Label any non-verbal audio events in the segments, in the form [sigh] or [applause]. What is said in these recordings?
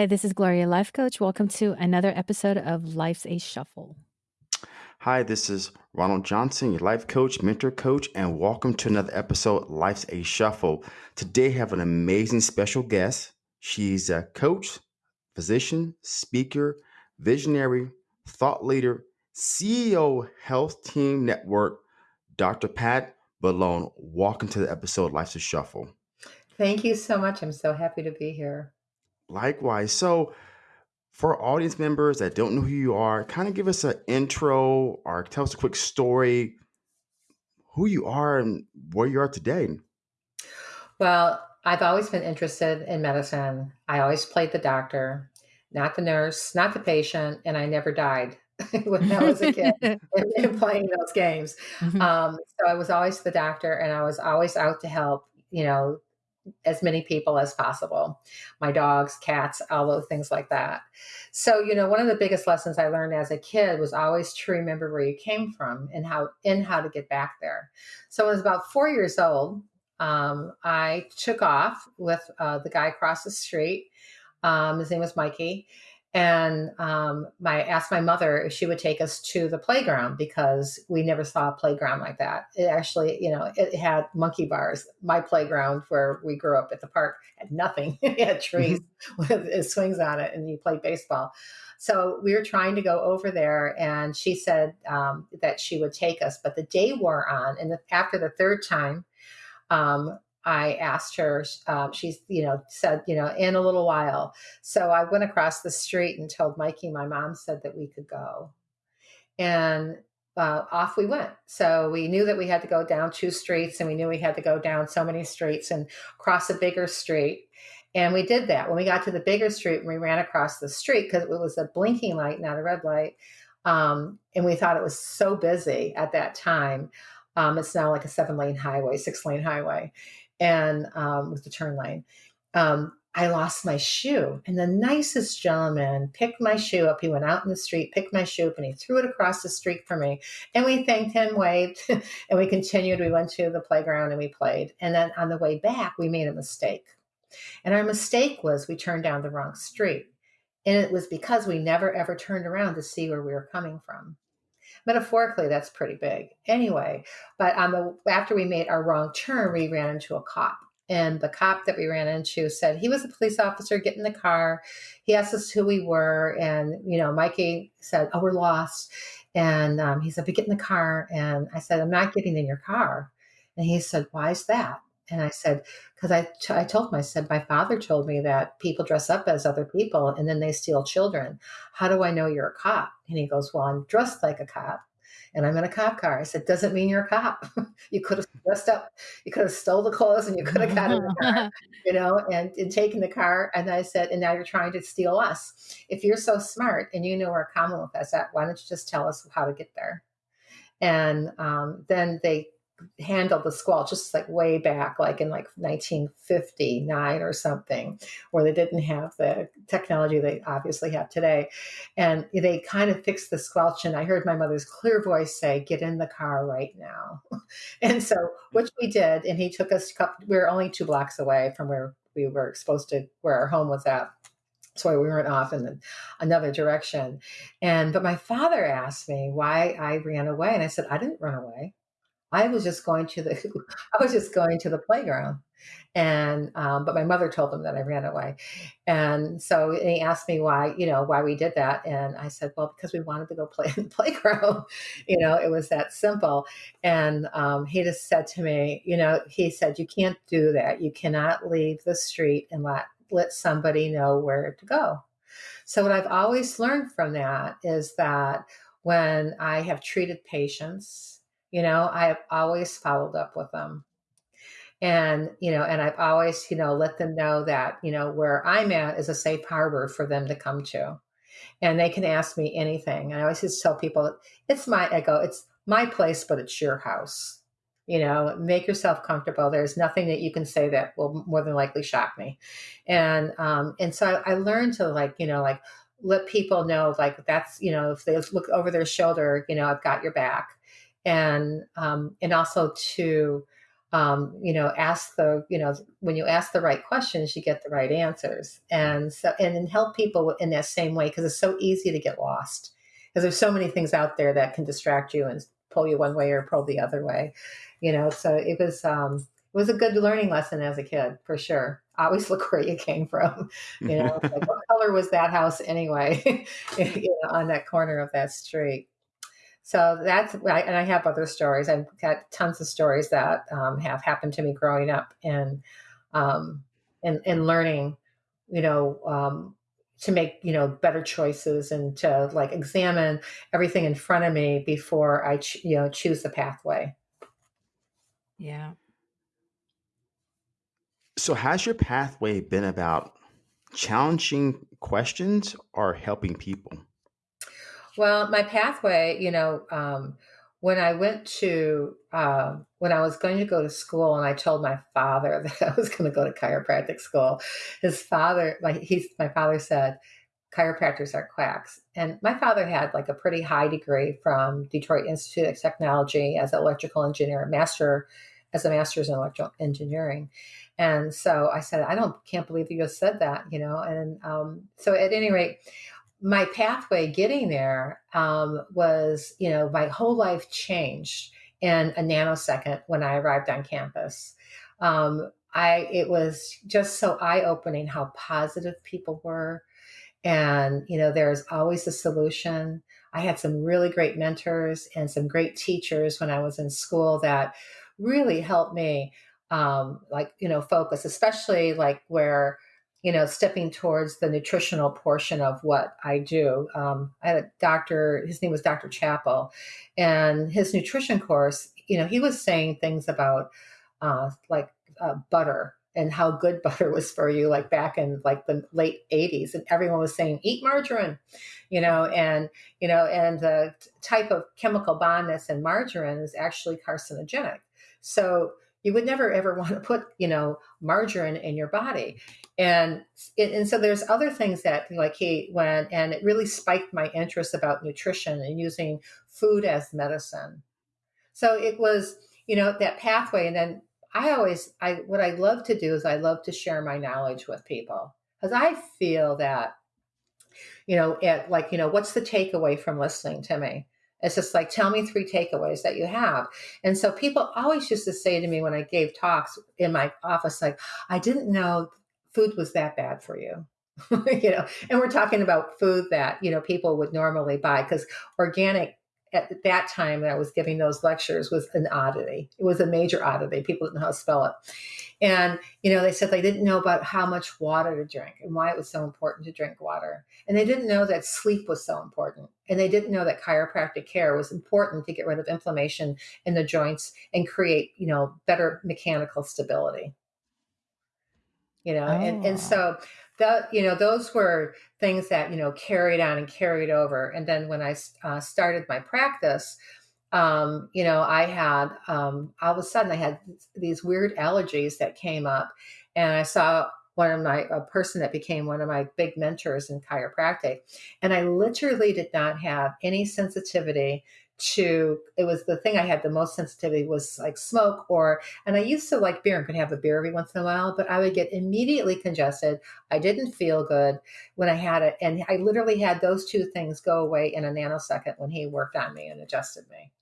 Hi, this is Gloria Life Coach. Welcome to another episode of Life's a Shuffle. Hi, this is Ronald Johnson, your life coach, mentor coach, and welcome to another episode Life's a Shuffle. Today I have an amazing special guest. She's a coach, physician, speaker, visionary, thought leader, CEO Health Team Network, Dr. Pat Ballone. Welcome to the episode Life's a Shuffle. Thank you so much. I'm so happy to be here. Likewise. So, for audience members that don't know who you are, kind of give us an intro or tell us a quick story, who you are and where you are today. Well, I've always been interested in medicine. I always played the doctor, not the nurse, not the patient, and I never died [laughs] when I was a kid [laughs] playing those games. Mm-hmm. Um, so I was always the doctor, and I was always out to help. You know, as many people as possible. My dogs cats all those things like that. So you know one of the biggest lessons i learned as a kid was always to remember where you came from and how and how to get back there. So when i was about four years old um, i took off with uh, the guy across the street. Um, his name was mikey and um, my asked my mother if she would take us to the playground because we never saw a playground like that. It actually, you know, it had monkey bars. My playground where we grew up at the park had nothing. [laughs] it had trees mm-hmm. with swings on it, and you played baseball. So we were trying to go over there, and she said um, that she would take us, but the day wore on, and the, after the third time. Um, I asked her, um, she's, you know, said, you know, in a little while. So I went across the street and told Mikey, my mom said that we could go. And uh, off we went. So we knew that we had to go down two streets and we knew we had to go down so many streets and cross a bigger street. And we did that. When we got to the bigger street and we ran across the street because it was a blinking light, not a red light. Um, and we thought it was so busy at that time. Um, it's now like a seven lane highway, six lane highway and um, with the turn lane. Um, I lost my shoe, and the nicest gentleman picked my shoe up. He went out in the street, picked my shoe up, and he threw it across the street for me. And we thanked him, waved, [laughs] and we continued. We went to the playground and we played. And then on the way back, we made a mistake. And our mistake was we turned down the wrong street. And it was because we never ever turned around to see where we were coming from metaphorically that's pretty big. Anyway but on the after we made our wrong turn we ran into a cop. And the cop that we ran into said he was a police officer get in the car. He asked us who we were and you know mikey said oh we're lost. And um, he said we get in the car. And i said i'm not getting in your car. And he said why is that and I said, because I, t- I told him, I said, my father told me that people dress up as other people and then they steal children. How do I know you're a cop? And he goes, well, I'm dressed like a cop and I'm in a cop car. I said, doesn't mean you're a cop. [laughs] you could have dressed up, you could have stole the clothes and you could have got in the car, [laughs] you know, and, and taken the car. And I said, and now you're trying to steal us. If you're so smart and you know where Commonwealth is at, why don't you just tell us how to get there? And um, then they handled the squelch just like way back like in like 1959 or something where they didn't have the technology they obviously have today. And they kind of fixed the squelch and i heard my mother's clear voice say get in the car right now. [laughs] And so which we did and he took us we were only two blocks away from where we were supposed to where our home was at. So we weren't off in another direction. And but my father asked me why i ran away and i said i didn't run away I was just going to the [laughs] I was just going to the playground, and um, but my mother told him that I ran away, and so and he asked me why you know why we did that, and I said well because we wanted to go play in the [laughs] playground, you know it was that simple, and um, he just said to me you know he said you can't do that. You cannot leave the street and let let somebody know where to go. So what I've always learned from that is that when I have treated patients you know, I have always followed up with them. And, you know, and I've always, you know, let them know that, you know, where I'm at is a safe harbor for them to come to. And they can ask me anything. And I always just tell people, it's my, I go, it's my place, but it's your house. You know, make yourself comfortable. There's nothing that you can say that will more than likely shock me. And, um, and so I, I learned to like, you know, like, let people know like that's you know if they look over their shoulder you know i've got your back and um, and also to um, you know, ask the, you know, when you ask the right questions, you get the right answers. And so, and then help people in that same way because it's so easy to get lost because there's so many things out there that can distract you and pull you one way or pull the other way, you know. So it was, um, it was a good learning lesson as a kid for sure. Always [laughs] look where you came from, you know. like, [laughs] what color was that house anyway? [laughs] you know, on that corner of that street. So that's and I have other stories. I've got tons of stories that um, have happened to me growing up and um, and and learning, you know, um, to make you know better choices and to like examine everything in front of me before I ch- you know choose the pathway. Yeah. So has your pathway been about challenging questions or helping people? Well, my pathway, you know, um, when I went to, uh, when I was going to go to school and I told my father [laughs] that I was going to go to chiropractic school, his father, like he's, my father said, chiropractors are quacks. And my father had like a pretty high degree from Detroit Institute of Technology as an electrical engineer, master, as a master's in electrical engineering. And so I said, I don't, can't believe you just said that, you know? And um, so at any rate, my pathway getting there um, was, you know, my whole life changed in a nanosecond when I arrived on campus. Um, I it was just so eye opening how positive people were, and you know, there's always a solution. I had some really great mentors and some great teachers when I was in school that really helped me, um, like you know, focus, especially like where you know, stepping towards the nutritional portion of what I do. Um, I had a doctor, his name was Dr. Chappell, and his nutrition course, you know, he was saying things about uh, like uh, butter and how good [laughs] butter was for you, like back in like the late 80s. And everyone was saying, eat margarine, you know, and, you know, and the type of chemical bond that's in margarine is actually carcinogenic. So you would never ever [laughs] want to put, you know, margarine in your body. And and so there's other things that like he went and it really spiked my interest about nutrition and using food as medicine. So it was you know that pathway and then i always i what i love to do is i love to share my knowledge with people because i feel that you know at like you know what's the takeaway from listening to me it's just like tell me three takeaways that you have. And so people always used to say to me when i gave talks in my office like i didn't know food was that bad for you. [laughs] You know and we're talking about food that you know people would normally buy because organic at that time that I was giving those lectures was an oddity. It was a major oddity. People didn't know how to spell it. And, you know, they said they didn't know about how much water to drink and why it was so important to drink water. And they didn't know that sleep was so important. And they didn't know that chiropractic care was important to get rid of inflammation in the joints and create, you know, better mechanical stability you know, oh. and, and oh. so that, you know, those were things that, you know, carried on and carried over. And then when I uh, started my practice, um, you know, I had, um, all of a sudden I had these weird allergies that came up and I saw one of my, a person that became one of my big mentors in chiropractic. And I literally did not have any sensitivity to it was the thing I had the most sensitivity was like smoke or and I used to like beer and could have a beer every once in a while, but I would get immediately congested. I didn't feel good when I had it. And I literally had those two things go away in a nanosecond when he worked on me and adjusted me.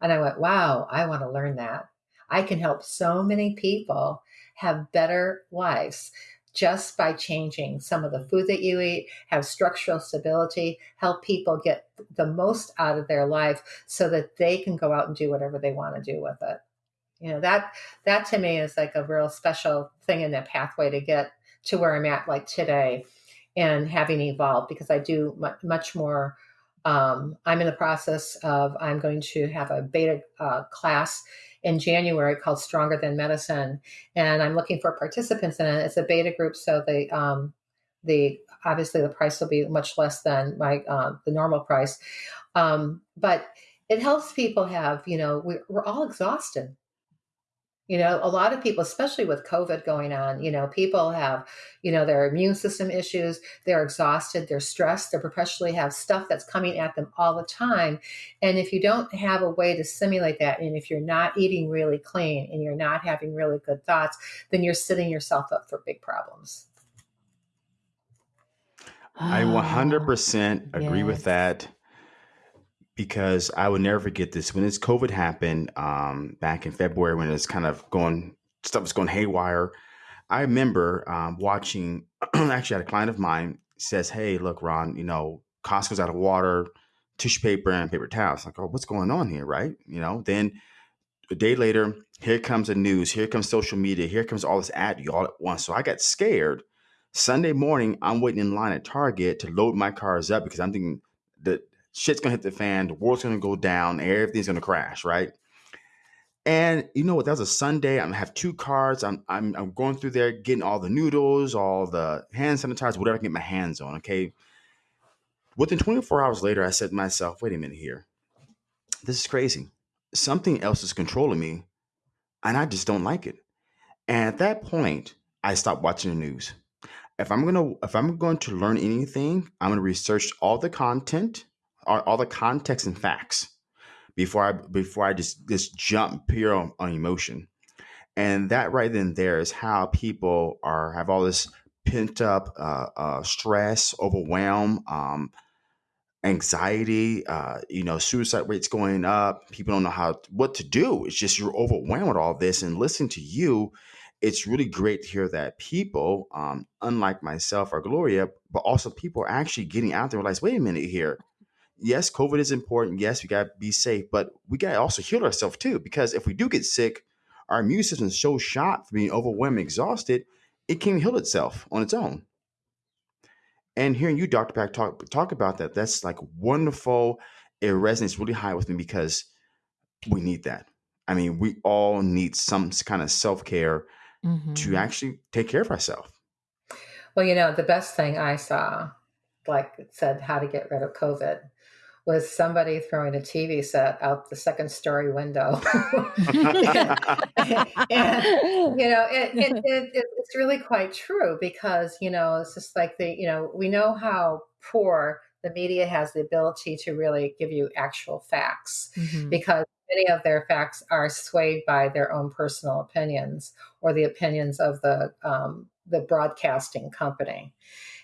And I went, wow, I want to learn that. I can help so many people have better lives just by changing some of the food that you eat, have structural stability, help people get the most out of their life so that they can go out and do whatever they want to do with it. You know, that that to me is like a real special thing in that pathway to get to where I'm at like today and having evolved because I do much more um, I'm in the process of I'm going to have a beta uh, class in January called Stronger Than Medicine, and I'm looking for participants in it. It's a beta group, so the um, the obviously the price will be much less than my uh, the normal price, um, but it helps people have you know we're, we're all exhausted. You know, a lot of people, especially with COVID going on, you know, people have, you know, their immune system issues, they're exhausted, they're stressed, they perpetually have stuff that's coming at them all the time. And if you don't have a way to simulate that, and if you're not eating really clean and you're not having really good thoughts, then you're setting yourself up for big problems. I 100% [sighs] agree yes. with that because I would never forget this. When this COVID happened um, back in February, when it's kind of going, stuff was going haywire. I remember um, watching. [clears throat] actually, had a client of mine says, "Hey, look, Ron, you know, Costco's out of water, tissue paper, and paper towels." Like, oh, what's going on here, right? You know. Then a day later, here comes the news. Here comes social media. Here comes all this ad you all at once. So I got scared. Sunday morning, I'm waiting in line at Target to load my cars up because I'm thinking that shit's gonna hit the fan, the world's gonna go down, everything's gonna crash, right? And you know what? That was a Sunday. I'm have two cards. I'm, I'm I'm going through there, getting all the noodles, all the hand sanitizer, whatever I can get my hands on. Okay. Within 24 hours later, I said to myself, "Wait a minute here. This is crazy. Something else is controlling me, and I just don't like it." And at that point, I stopped watching the news. If I'm gonna if I'm going to learn anything, I'm gonna research all the content all, all the context and facts before I before I just just jump pure on, on emotion. And that right then there is how people are have all this pent up uh, uh, stress, overwhelm, um, anxiety. Uh, you know, suicide rates going up. People don't know how what to do. It's just you're overwhelmed with all this. And listening to you, it's really great to hear that people, um, unlike myself or Gloria, but also people are actually getting out there and realize, wait a minute here yes, COVID is important. Yes, we got to be safe, but we got to also heal ourselves too. Because if we do get sick, our immune system is so shot from being overwhelmed, exhausted, it can heal itself on its own. And hearing you, Dr. Pat, talk talk about that, that's like wonderful. It resonates really high with me because we need that. I mean, we all need some kind of self care mm-hmm. to actually take care of ourselves. Well, you know, the best thing I saw, like it said, how to get rid of COVID was somebody throwing a TV set out the second story window. [laughs] and, you know, it, [laughs] it, it, it's really quite true because, you know, it's just like the, you know, we know how poor the media has the ability to really give you actual facts mm-hmm. because many of their facts are swayed by their own personal opinions or the opinions of the um, the broadcasting company.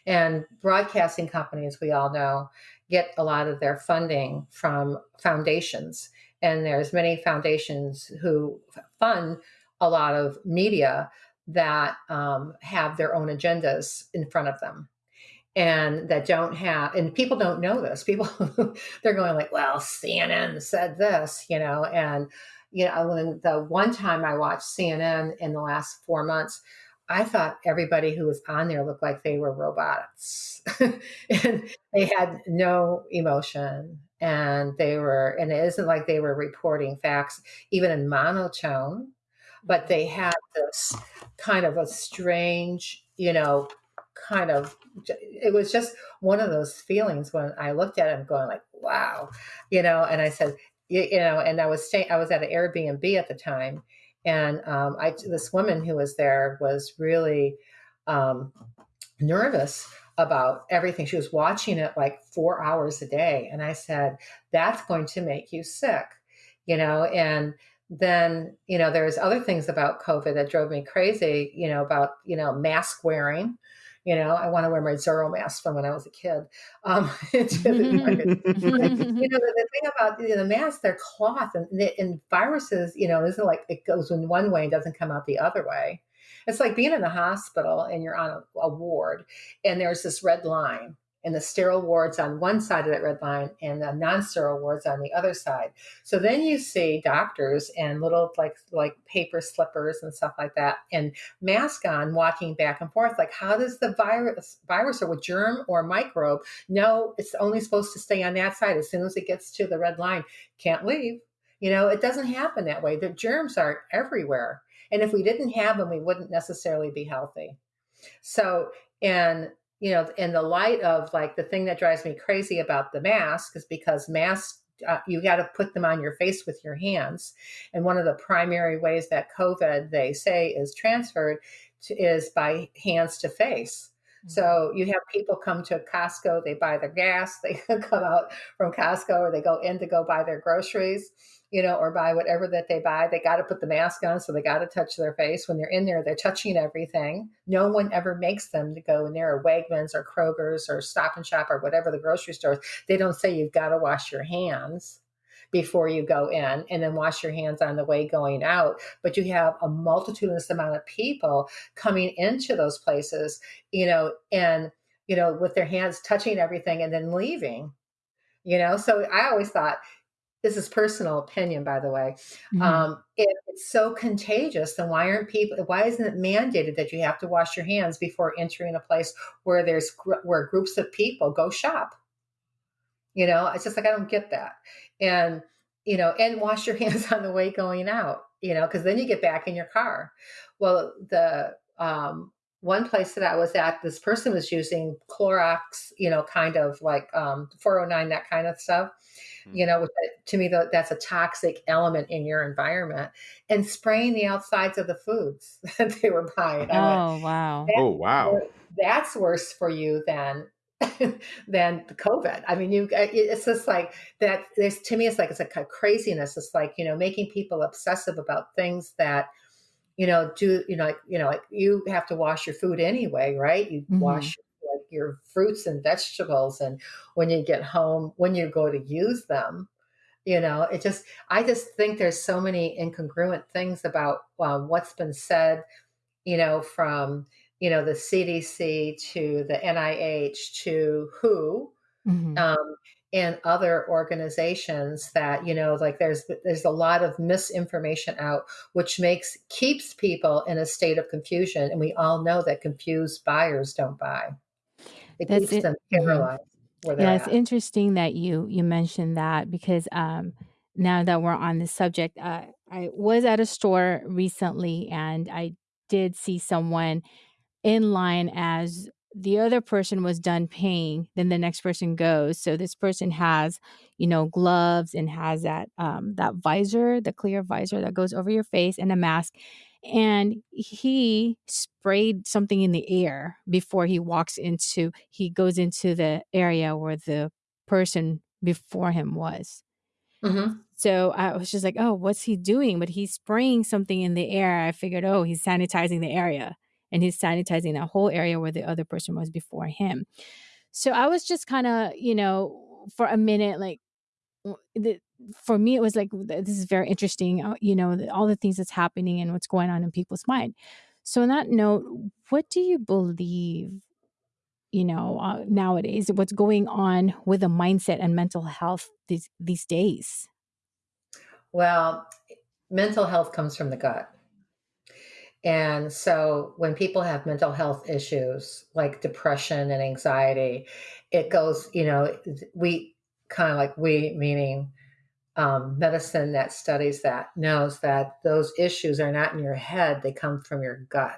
And broadcasting companies, we all know, get a lot of their funding from foundations. And there's many foundations who fund a lot of media that um, have their own agendas in front of them and that don't have and people don't know this people [laughs] they're going like well cnn said this you know and you know when the one time i watched cnn in the last four months I thought everybody who was on there looked like they were robots. [laughs] And they had no emotion and they were, and it isn't like they were reporting facts even in monotone, but they mm-hmm. had this kind of a strange, you know, kind of, it was just one of those feelings when I looked at it going like, wow, you know, and I said, you, you know, and I was staying, I was at an Airbnb at the time and um, I, this woman who was there was really um, nervous about everything. She was watching it like four hours a day. And I said, that's going to make you sick, you know? And then, you know, there's other things about COVID that drove me crazy, you know, about, you know, mask wearing, you know, I want to wear my Zorro mask from when I was a kid. Um, [laughs] [laughs] you [laughs] know, the, the, thing about you know, the mask, they're cloth, and, and viruses, you know, isn't like it goes in one way and doesn't come out the other way. It's like being in the hospital and you're on a, a ward, and there's this red line and the sterile wards on one side of that red line and the non-sterile wards on the other side. So then you see doctors and little like like paper slippers and stuff like that and mask on walking back and forth. Like how does the virus virus or germ or microbe know it's only supposed to stay on that side as soon as it gets to the red line? Can't leave. You know, it doesn't happen that way. The germs are everywhere. And if we didn't have them, we wouldn't necessarily be healthy. So, and you know, in the light of like the thing that drives me crazy about the mask is because masks uh, you got to put them on your face with your hands. And one of the primary ways that COVID, they say, is transferred to, is by hands to face. Mm-hmm. So you have people come to Costco, they buy their gas, [laughs] they come out from Costco or they go in to go buy their groceries you know, or buy whatever that they buy. They got to put the mask on, so they got to touch their face. When they're in there, they're touching everything. No one ever makes them to go in there, or Wegmans, or Kroger's, or Stop and Shop, or whatever the grocery stores. They don't say you've got to wash your hands before you go in and then wash your hands on the way going out. But you have a multitudinous amount of people coming into those places, you know, and, you know, with their hands touching everything and then leaving you know so i always thought this is personal opinion, by the way. Mm-hmm. Um, if it's so contagious, then why aren't people? Why isn't it mandated that you have to wash your hands before entering a place where there's where groups of people go shop? You know, it's just like I don't get that, and you know, and wash your [laughs] hands on the way going out. You know, because then you get back in your car. Well, the um, one place that I was at, this person was using Clorox, you know, kind of like um, 409, that kind of stuff you know which, to me that's a toxic element in your environment and spraying the outsides of the foods [laughs] that they were buying oh went, wow oh wow that's worse for you than [laughs] than the covid. I mean you it's just like that there's to me it's like it's like a craziness. It's like you know making people obsessive about things that you know do you know like you know like you have to wash your food anyway right? You mm-hmm. wash like your fruits and vegetables and when you get home when you go to use them you know it just i just think there's so many incongruent things about uh, what's been said you know from you know the cdc to the nih to who mm-hmm. um, and other organizations that you know like there's there's a lot of misinformation out which makes keeps people in a state of confusion and we all know that confused buyers don't buy it That's keeps it. them mm-hmm. paralyzed where they're Yeah, it's interesting that you you mentioned that because um now that we're on this subject, uh, I was at a store recently and I did see someone in line as the other person was done paying then the next person goes. So this person has you know gloves and has that um that visor the clear visor that goes over your face and a mask. And he sprayed something in the air before he walks into he goes into the area where the person before him was. Mm-hmm. so i was just like oh what's he doing? But he's spraying something in the air. I figured oh he's sanitizing the area and he's sanitizing that whole area where the other person was before him. So i was just kind of you know for a minute like the, for me it was like this is very interesting uh, you know all the things that's happening and what's going on in people's mind. So on that note what do you believe you know uh, nowadays what's going on with the mindset and mental health these these days? Well mental health comes from the gut and so when people have mental health issues like depression and anxiety it goes you know we kind of like we meaning um, medicine that studies that knows that those issues are not in your head they come from your gut.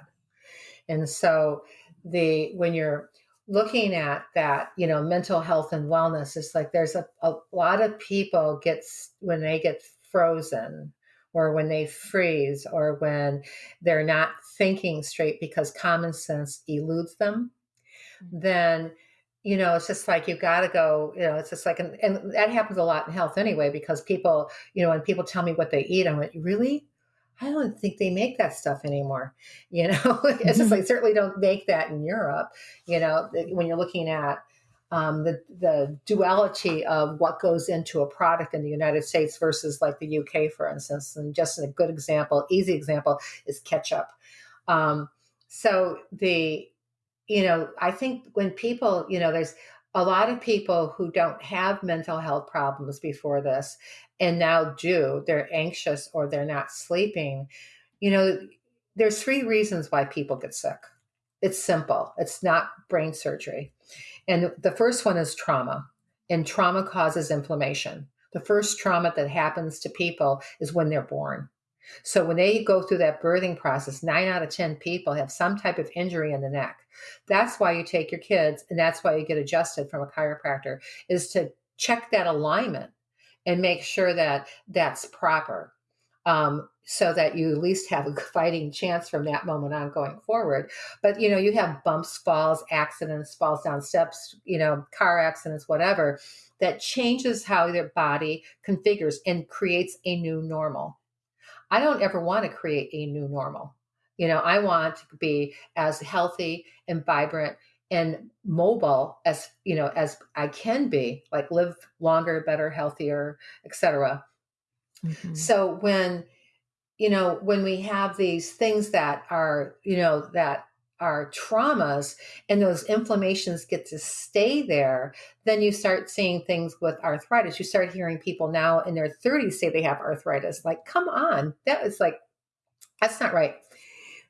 And so the when you're looking at that you know mental health and wellness it's like there's a, a lot of people gets when they get frozen or when they freeze or when they're not thinking straight because common sense eludes them mm-hmm. then you know, it's just like you got to go. You know, it's just like, and, and, that happens a lot in health anyway, because people, you know, when people tell me what they eat, I'm like, really? I don't think they make that stuff anymore. [laughs] You know, it's just like certainly don't make that in Europe. You know, when you're looking at um, the the duality of what goes into a product in the United States versus like the UK, for instance, and just a good example, easy example is ketchup. Um, so the you know, I think when people, you know, there's a lot of people who don't have mental health problems before this and now do, they're anxious or they're not sleeping. You know, there's three reasons why people get sick. It's simple. It's not brain surgery. And the first one is trauma. And trauma causes inflammation. The first trauma that happens to people is when they're born. So when they go through that birthing process, nine out of 10 people have some type of injury in the neck. That's why you take your kids and that's why you get adjusted from a chiropractor is to check that alignment and make sure that that's proper um, so that you at least have a [laughs] fighting chance from that moment on going forward. But you know, you have bumps, falls, accidents, falls down steps, you know, car accidents, whatever, that changes how your body configures and creates a new normal. I don't ever want to create a new normal. You know, I want to be as healthy and vibrant and mobile as you know as I can be, like live longer, better, healthier, etc. Mm-hmm. So when you know when we have these things that are you know that are traumas and those inflammations get to stay there, then you start seeing things with arthritis. You start hearing people now in their 30s say they have arthritis. Like, come on, that is like, that's not right.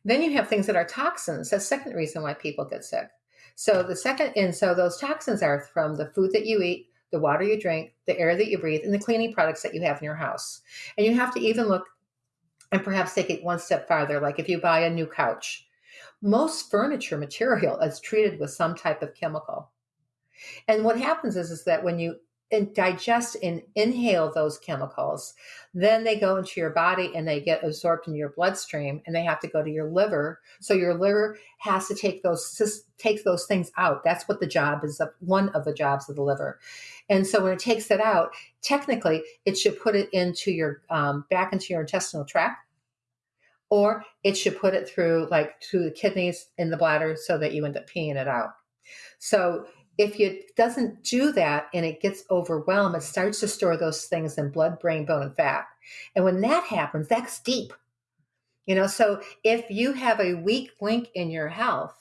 Then you have things that are toxins. That's second reason why people get sick. So the second, and so those toxins are from the food that you eat, the water you drink, the air that you breathe, and the cleaning products that you have in your house. And you have to even look and perhaps take it one step farther. Like if you buy a new couch, most furniture material is treated with some type of chemical. And what happens is, is that when you and digest and inhale those chemicals. Then they go into your body and they get absorbed in your bloodstream and they have to go to your liver. So your liver has to take those take those things out. That's what the job is of one of the jobs of the liver. And so when it takes it out, technically it should put it into your um, back into your intestinal tract, or it should put it through like to the kidneys in the bladder so that you end up peeing it out. So if it doesn't do that and it gets overwhelmed, it starts to store those things in blood, brain, bone, and fat. And when that happens, that's deep. You know, so if you have a weak link in your health,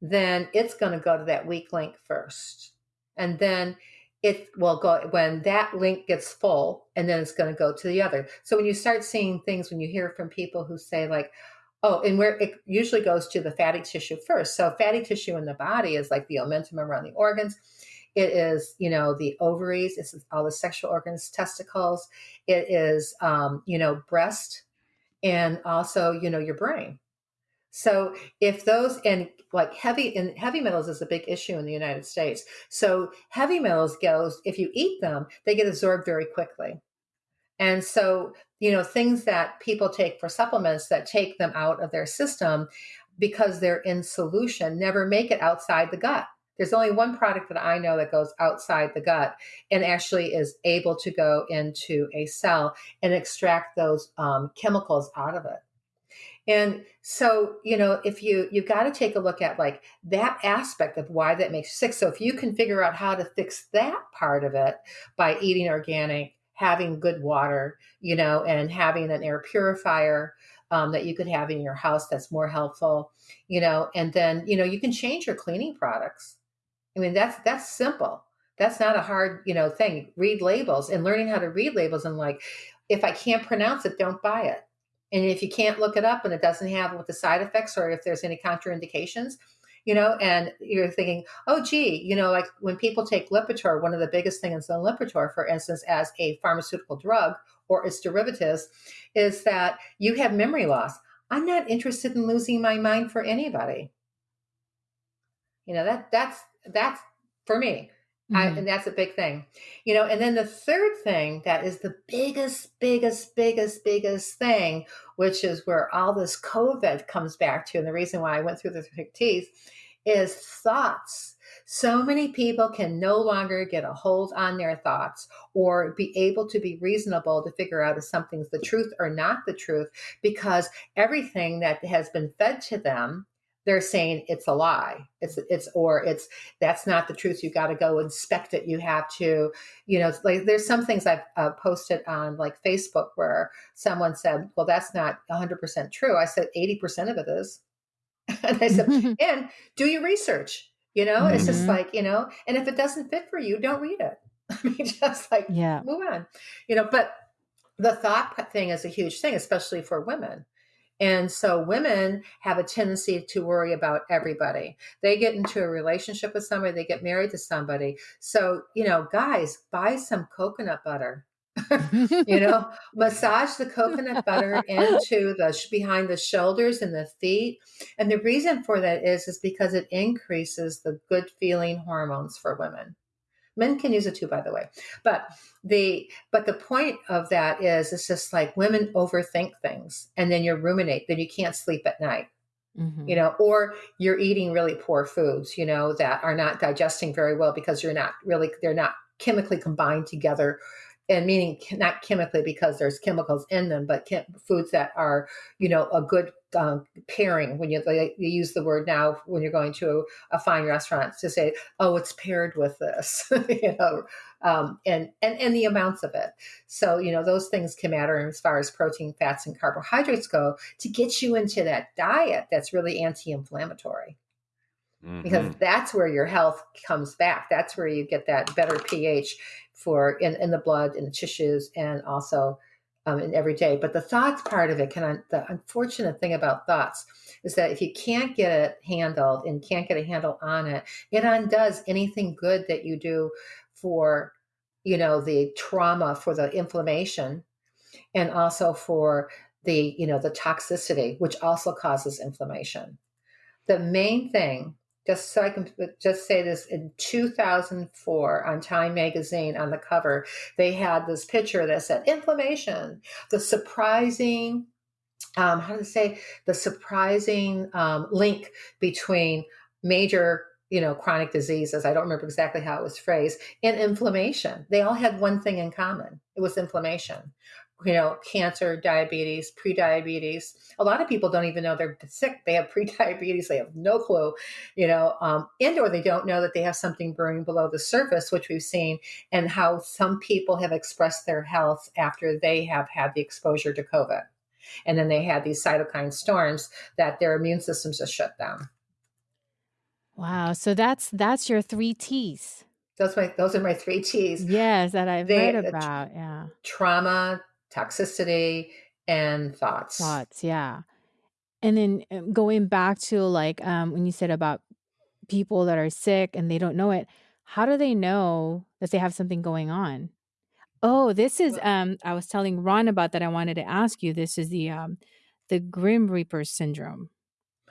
then it's going to go to that weak link first. And then it will go when that link gets full, and then it's going to go to the other. So when you start seeing things, when you hear from people who say, like, Oh, and where it usually goes to the fatty tissue first. So fatty tissue in the body is like the omentum around the organs. It is, you know, the ovaries. It's all the sexual organs, testicles. It is, um, you know, breast, and also, you know, your brain. So if those and like heavy and heavy metals is a big issue in the United States. So heavy metals goes if you eat them, they get absorbed very quickly. And so, you know, things that people take for supplements that take them out of their system because they're in solution never make it outside the gut. There's only one product that I know that goes outside the gut and actually is able to go into a cell and extract those um, chemicals out of it. And so, you know, if you you've got to take a look at like that aspect of why that makes you sick. So if you can figure out how to fix that part of it by eating organic, having good water, you know, and having an air purifier um, that you could have in your house that's more helpful, you know, and then, you know, you can change your cleaning products. I mean, that's that's simple. That's not a hard, you know, thing. Read labels and learning how to read labels and like, if I can't pronounce it, don't buy it. And if you can't look it up and it doesn't have what the side effects or if there's any contraindications, you know, and you're thinking, oh, gee, you know, like when people take Lipitor, one of the biggest things in Lipitor, for instance, as a pharmaceutical drug or its derivatives, is that you have memory loss. I'm not interested in losing my mind for anybody. You know, that that's that's for me. Mm-hmm. I, and that's a big thing, you know. And then the third thing that is the biggest, biggest, biggest, biggest thing, which is where all this COVID comes back to, and the reason why I went through the thick teeth is thoughts. So many people can no longer get a hold on their thoughts or be able to be reasonable to figure out if something's the truth or not the truth because everything that has been fed to them they're saying it's a lie it's it's or it's that's not the truth you got to go inspect it you have to you know like there's some things i've uh, posted on like facebook where someone said well that's not 100% true i said 80% of it is [laughs] and I said, [laughs] and do your research. You know, mm-hmm. it's just mm-hmm. like, you know, and if it doesn't fit for you, don't read it. [laughs] I mean, just like yeah. move on. You know, but the thought thing is a huge thing, especially for women. And so women have a tendency to worry about everybody. They get into a relationship with somebody, they get married to somebody. So, you know, guys, buy some coconut butter [laughs] you know, massage the coconut butter [laughs] into the behind the shoulders and the feet. And the reason for that is is because it increases the good feeling hormones for women. Men can use it too, by the way. But the but the point of that is it's just like women overthink things and then you ruminate, then you can't sleep at night. Mm-hmm. You know, or you're eating really poor foods, you know, that are not digesting very well because you're not really they're not chemically combined together and meaning not chemically because there's chemicals in them, but foods that are, you know, a good um, pairing. When you, you use the word now when you're going to a, fine restaurant to say, "Oh, it's paired with this," [laughs] you know, um, and and and the amounts of it. So you know those things can matter as far as protein, fats, and carbohydrates go to get you into that diet that's really anti-inflammatory. Mm-hmm. Because that's where your health comes back. That's where you get that better pH for in, in the blood, in the tissues, and also um, in every day. But the thoughts part of it can, the unfortunate thing about thoughts is that if you can't get it handled and can't get a handle on it, it undoes anything good that you do for, you know, the trauma, for the inflammation, and also for the, you know, the toxicity, which also causes inflammation. The main thing just so I can just say this in 2004 on Time magazine on the cover, they had this picture that said inflammation, the surprising, um, how to say, the surprising um, link between major you know chronic diseases i don't remember exactly how it was phrased and inflammation. They all had one thing in common. It was inflammation you know, cancer, diabetes, pre-diabetes. A lot of people don't even know they're [laughs] sick. They have pre-diabetes. They have no clue, you know, um, and or they don't know that they have something brewing below the surface, which we've seen, and how some people have expressed their health after they have had the exposure to COVID, and then they had these cytokine storms that their immune systems just shut down. Wow. So that's that's your three T's. Those my those are my three T's. Yes, that I've they, read about. Yeah. Trauma, toxicity, and thoughts. Thoughts, yeah. And then um, going back to like um, when you said about people that are sick and they don't know it, how do they know that they have something going on? Oh, this is um I was telling Ron about that I wanted to ask you. This is the um the Grim Reaper syndrome. [laughs]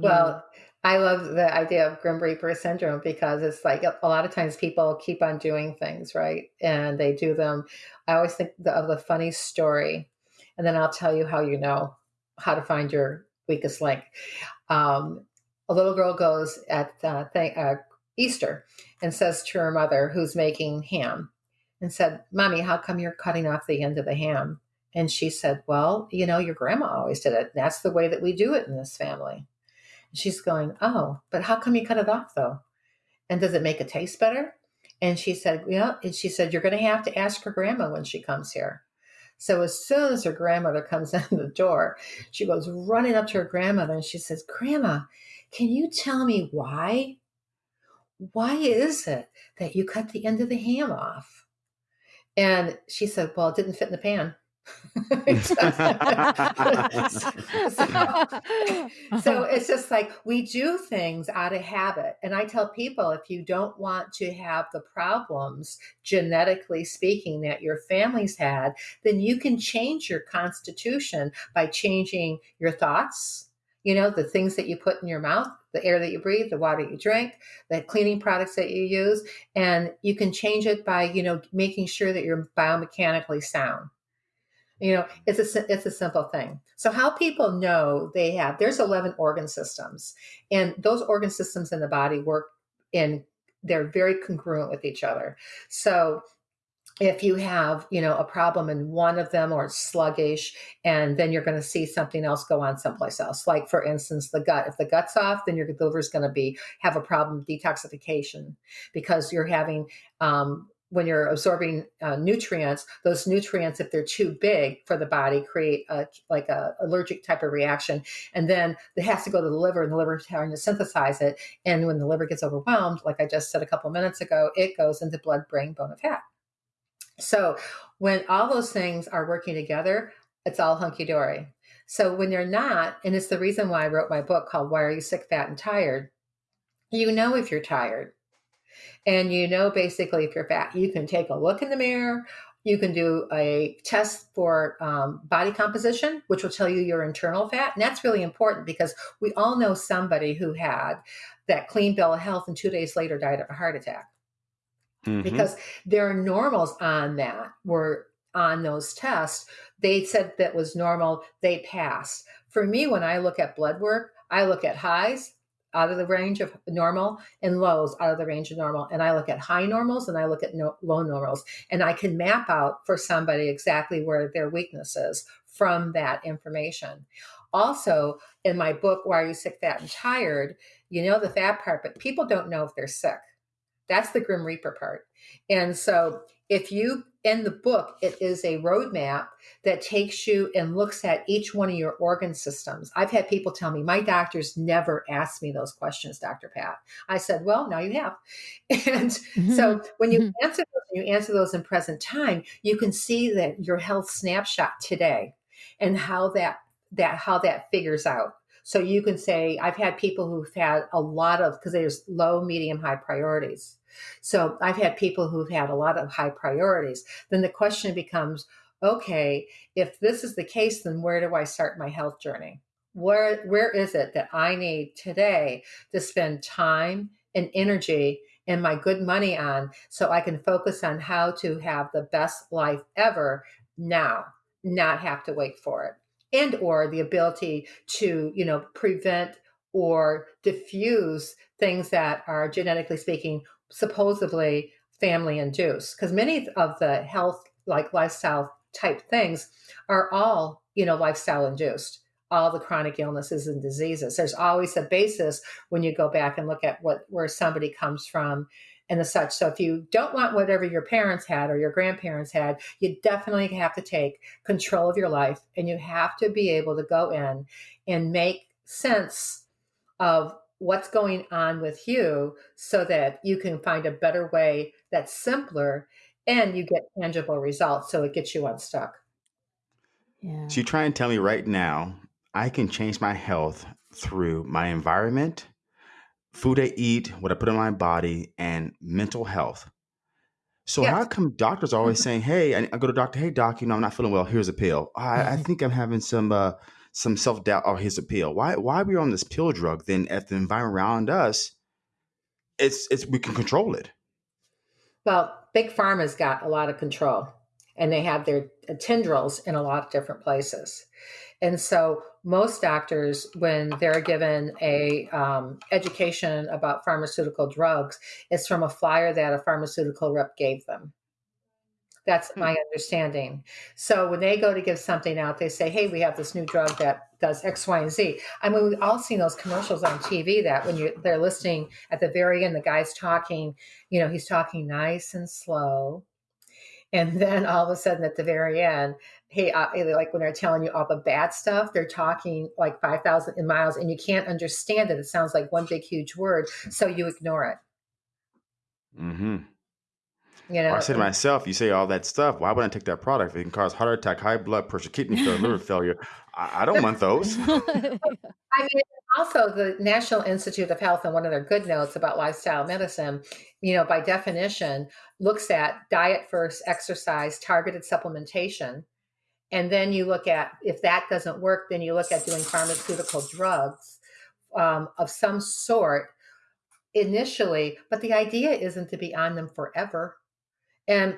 well, I love the idea of Grim Reaper syndrome because it's like a lot of times people keep on doing things, right? And they do them. I always think of the funny story, and then I'll tell you how you know how to find your weakest link. Um, a little girl goes at uh, th- uh, Easter and says to her mother, who's making ham, and said, Mommy, how come you're cutting off the end of the ham? And she said, Well, you know, your grandma always did it. That's the way that we do it in this family. She's going, Oh, but how come you cut it off though? And does it make it taste better? And she said, Yeah. And she said, You're going to have to ask her grandma when she comes here. So as soon as her grandmother comes [laughs] in the door, she goes running up to her grandmother and she says, Grandma, can you tell me why? Why is it that you cut the end of the ham off? And she said, Well, it didn't fit in the pan [laughs] [laughs] so, it's just like we do things out of habit. And I tell people if you don't want to have the problems, genetically speaking, that your family's had, then you can change your constitution by changing your thoughts, you know, the things that you put in your mouth, the air that you breathe, the water you drink, the cleaning products that you use. And you can change it by, you know, making sure that you're biomechanically sound. You know, it's a it's a simple thing. So how people know they have there's 11 organ systems, and those organ systems in the body work in they're very congruent with each other. So if you have you know a problem in one of them or it's sluggish and then you're going to see something else go on someplace else like for instance the gut if the gut's off then your liver is going to be have a problem detoxification because you're having um, when you're absorbing uh, nutrients, those nutrients, if they're too big for the body, create a, like a allergic type of reaction, and then it has to go to the liver, and the liver is trying to synthesize it. And when the liver gets overwhelmed, like I just said a couple minutes ago, it goes into blood, brain, bone, and fat. So when all those things are working together, it's all hunky dory. So when they're not, and it's the reason why I wrote my book called "Why Are You Sick, Fat, and Tired." You know if you're tired and you know basically if you're fat. You can take a look in the mirror. You can do a test for um, body composition, which will tell you your internal fat. And that's really important because we all know somebody who had that clean bill of health and two days later died of a heart attack. mm-hmm. because their normals on that were on those tests. They said that was normal. They passed. For me, when I look at blood work, I look at highs out of the range of normal and lows out of the range of normal. And I look at high normals and I look at no, low normals. And I can map out for somebody exactly where their weakness is from that information. Also, in my book, Why Are You Sick, Fat, and Tired? You know the fat part, but people don't know if they're sick. That's the Grim Reaper part. And so if you in the book, it is a roadmap that takes you and looks at each one of your organ systems. I've had people tell me, my doctors never asked me those questions, Dr. Pat. I said, well, now you have. [laughs] And mm-hmm. so when you mm-hmm. answer those, you answer those in present time, you can see that your health snapshot today and how that that how that figures out. So you can say, I've had people who've had a lot of because there's low, medium, high priorities. So I've had people who've had a lot of high priorities. Then the question becomes, okay, if this is the case, then where do I start my health journey? Where where is it that I need today to spend time and energy and my good money on so I can focus on how to have the best life ever now, not have to wait for it. And or the ability to, you know, prevent or diffuse things that are genetically speaking supposedly family induced because many of the health like lifestyle type things are all you know lifestyle induced. All the chronic illnesses and diseases. There's always a basis when you go back and look at what where somebody comes from and the such. So if you don't want whatever your parents had or your grandparents had you definitely have to take control of your life and you have to be able to go in and make sense of what's going on with you so that you can find a better way that's simpler and you get tangible results so it gets you unstuck. Yeah. So you try and tell me right now, I can change my health through my environment, food I eat, what I put in my body, and mental health. So yes. how come doctors are always saying, "Hey, I, I go to doctor, hey doc, you know I'm not feeling well. Here's a pill. I, I [laughs] think I'm having some uh, some self doubt or his appeal. Why why are we on this pill drug? Then if the environment around us, it's it's we can control it. Well, big pharma's got a lot of control, and they have their tendrils in a lot of different places. And so most doctors, when they're given a um, education about pharmaceutical drugs, it's from a flyer that a pharmaceutical rep gave them. That's hmm. my understanding. So when they go to give something out, they say, "Hey, we have this new drug that does X, Y, and Z." I mean, we've all seen those commercials on TV that when you they're listening at the very end, the guy's talking, you know, he's talking nice and slow, and [laughs] then all of a sudden at the very end, hey, uh, like when they're telling you all the bad stuff, they're talking like five thousand miles, and you can't understand it. It sounds like one big huge word, so you ignore it. Hmm. You know, I say to myself, you say all that stuff. Why would I take that product? It can cause heart attack, high blood pressure, kidney failure, liver [laughs] failure. I, I don't want those. [laughs] I mean, also the National Institute of Health, and one of their good notes about lifestyle medicine, you know, by definition, looks at diet first, exercise, targeted supplementation. And then you look at if that doesn't work, then you look at doing pharmaceutical drugs um, of some sort initially. But the idea isn't to be on them forever. And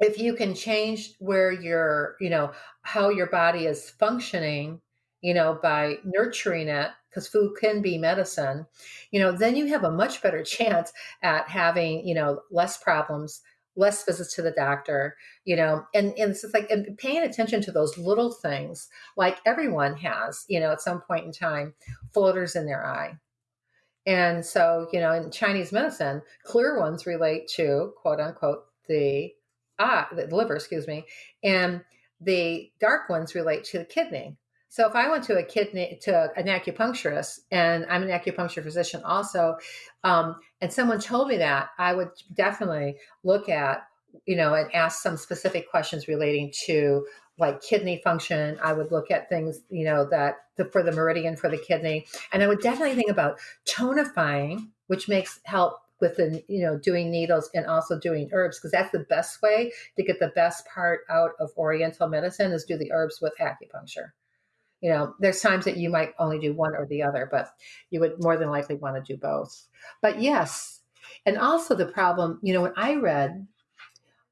if you can change where your, you know, how your body is functioning, you know, by nurturing it, because food can be medicine, you know, then you have a much better [laughs] chance at having, you know, less problems, less visits to the doctor, you know, and, and it's just like and paying attention to those little things, like everyone has, you know, at some point in time, floaters in their eye. And so, you know, in Chinese medicine, clear ones relate to quote unquote the ah the liver, excuse me, and the dark ones relate to the kidney. So if I went to a kidney to an acupuncturist, and I'm an acupuncture physician also, um, and someone told me that, I would definitely look at you know and ask some specific questions relating to like kidney function. I would look at things you know that the, for the meridian for the kidney, and I would definitely think about tonifying, which makes help with the you know doing needles and also doing herbs because that's the best way to get the best part out of oriental medicine is do the herbs with acupuncture. You know there's times that you might only do one or the other but you would more than likely want to do both. But yes And also the problem, you know, when I read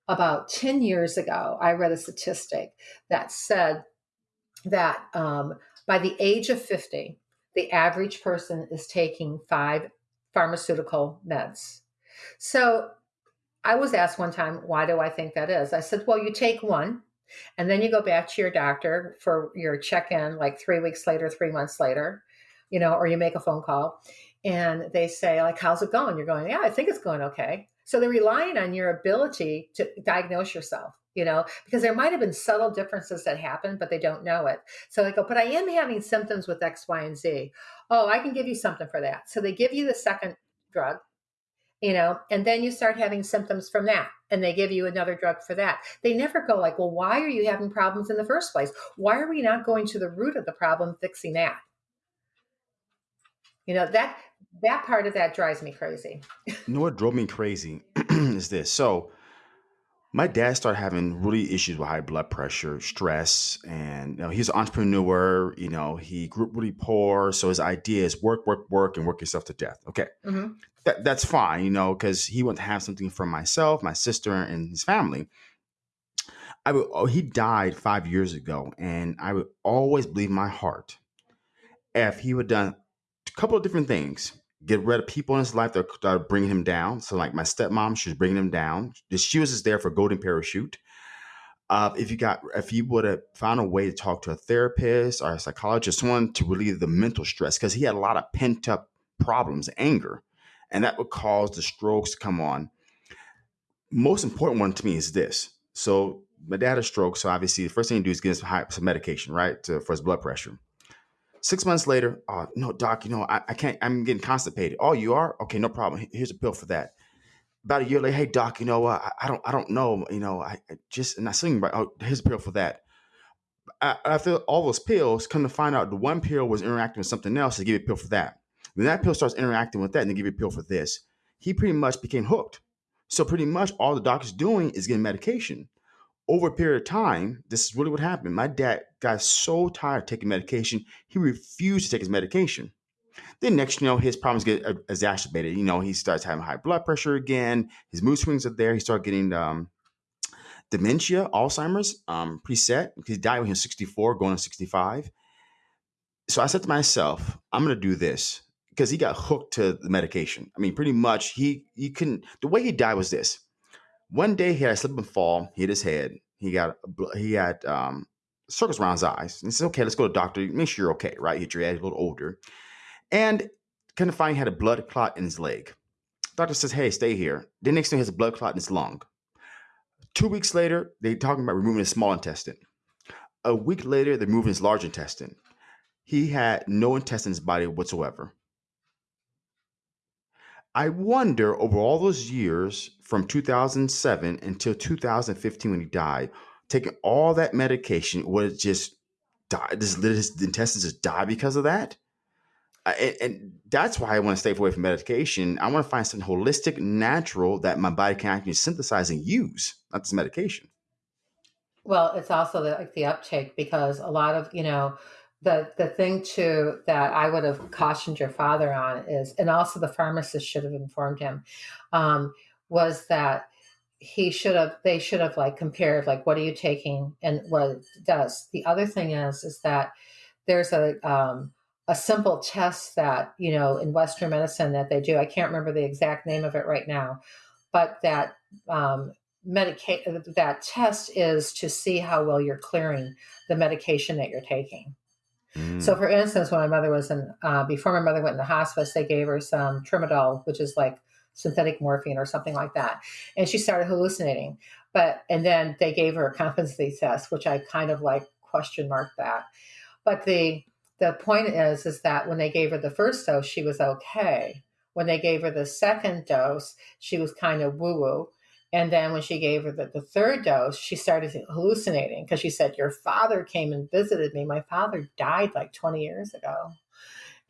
about 10 years ago, I read a statistic that said that um, by the age of 50, the average person is taking five pharmaceutical meds. So I was asked one time, why do I think that is? I said, well, you take one and then you go back to your doctor for your check in like three weeks later, three months later, you know, or you make a phone call and they say, like, how's it going? You're going, yeah, I think it's going okay. So they're relying on your ability to diagnose yourself, you know, because there might have been subtle differences that happen, but they don't know it. So they go, but I am having symptoms with X, Y, and Z. Oh, I can give you something for that. So they give you the second drug you know, and then you start having symptoms from that and they give you another drug for that. They never go like, well, why are you having problems in the first place? Why are we not going to the root of the problem, fixing that? You know, that that part of that drives me crazy. You know what drove me crazy [clears throat] is this. So my dad started having really issues with high blood pressure, stress, and you know, he's an entrepreneur. You know, he grew up really poor, so his idea is work, work, work, and work yourself to death. Okay, mm-hmm. that, that's fine, you know, because he wanted to have something for myself, my sister, and his family. I would, oh, he died five years ago, and I would always believe in my heart if he would done a couple of different things get rid of people in his life that are bringing him down. So, like my stepmom, she was bringing him down. She was just there for golden parachute. Uh, if you got, if you would have found a way to talk to a therapist or a psychologist, someone to relieve the mental stress, because he had a lot of pent up problems, anger, and that would cause the strokes to come on. Most important one to me is this. So my dad had a stroke, so obviously the first thing you do is get some, some medication, right, to, for his blood pressure. Six months later, oh, no, doc, you know, I, I can't, I'm getting constipated. Oh, you are? Okay, no problem. Here's a pill for that. About a year later, hey, doc, you know, uh, I, I don't, I don't know, you know, I, I just, and I sing, right, oh, here's a pill for that. after all those pills, come to find out the one pill was interacting with something else to give you a pill for that. Then that pill starts interacting with that and they give you a pill for this, he pretty much became hooked. So pretty much all the doctor's doing is getting medication over a period of time, this is really what happened. My dad got so tired of taking medication, he refused to take his medication. Then next, you know, his problems get exacerbated. You know, he starts having high blood pressure again. His mood swings are there. He started getting um, dementia, Alzheimer's, um, preset. He died when he was 64, going on 65. So I said to myself, I'm going to do this because he got hooked to the medication. I mean, pretty much he he couldn't. The way he died was this. One day he had a slip and fall, hit his head. He got he had um, circles around his eyes. And he said, "Okay, let's go to the doctor. Make sure you're okay, right? Hit your head a little older." And kind of find he had a blood clot in his leg. Doctor says, "Hey, stay here." The next thing he has a blood clot in his lung. Two weeks later, they're talking about removing his small intestine. A week later, they're moving his large intestine. He had no intestine in his body whatsoever. I wonder over all those years from 2007 until 2015 when he died, taking all that medication, would just die? Does his intestines just die because of that? and, and, that's why I want to stay away from medication. I want to find something holistic, natural that my body can actually synthesize and use, not this medication. Well, it's also the, like the uptake because a lot of you know the the thing too that I would have cautioned your father on is, and also the pharmacist should have informed him, um, was that he should have they should have like compared like what are you taking and what it does. The other thing is is that there's a um, a simple test that you know in Western medicine that they do. I can't remember the exact name of it right now, but that um, medication that test is to see how well you're clearing the medication that you're taking. So, mm. for instance, when my mother was in, uh, before my mother went in the hospice, they gave her some tramadol, which is like synthetic morphine or something like that. And she started hallucinating. But, and then they gave her a competency test, which I kind of like question mark that. But the, the point is, is that when they gave her the first dose, she was okay. When they gave her the second dose, she was kind of woo woo. And then when she gave her the, the third dose, she started hallucinating because she said, Your father came and visited me. My father died like 20 years ago.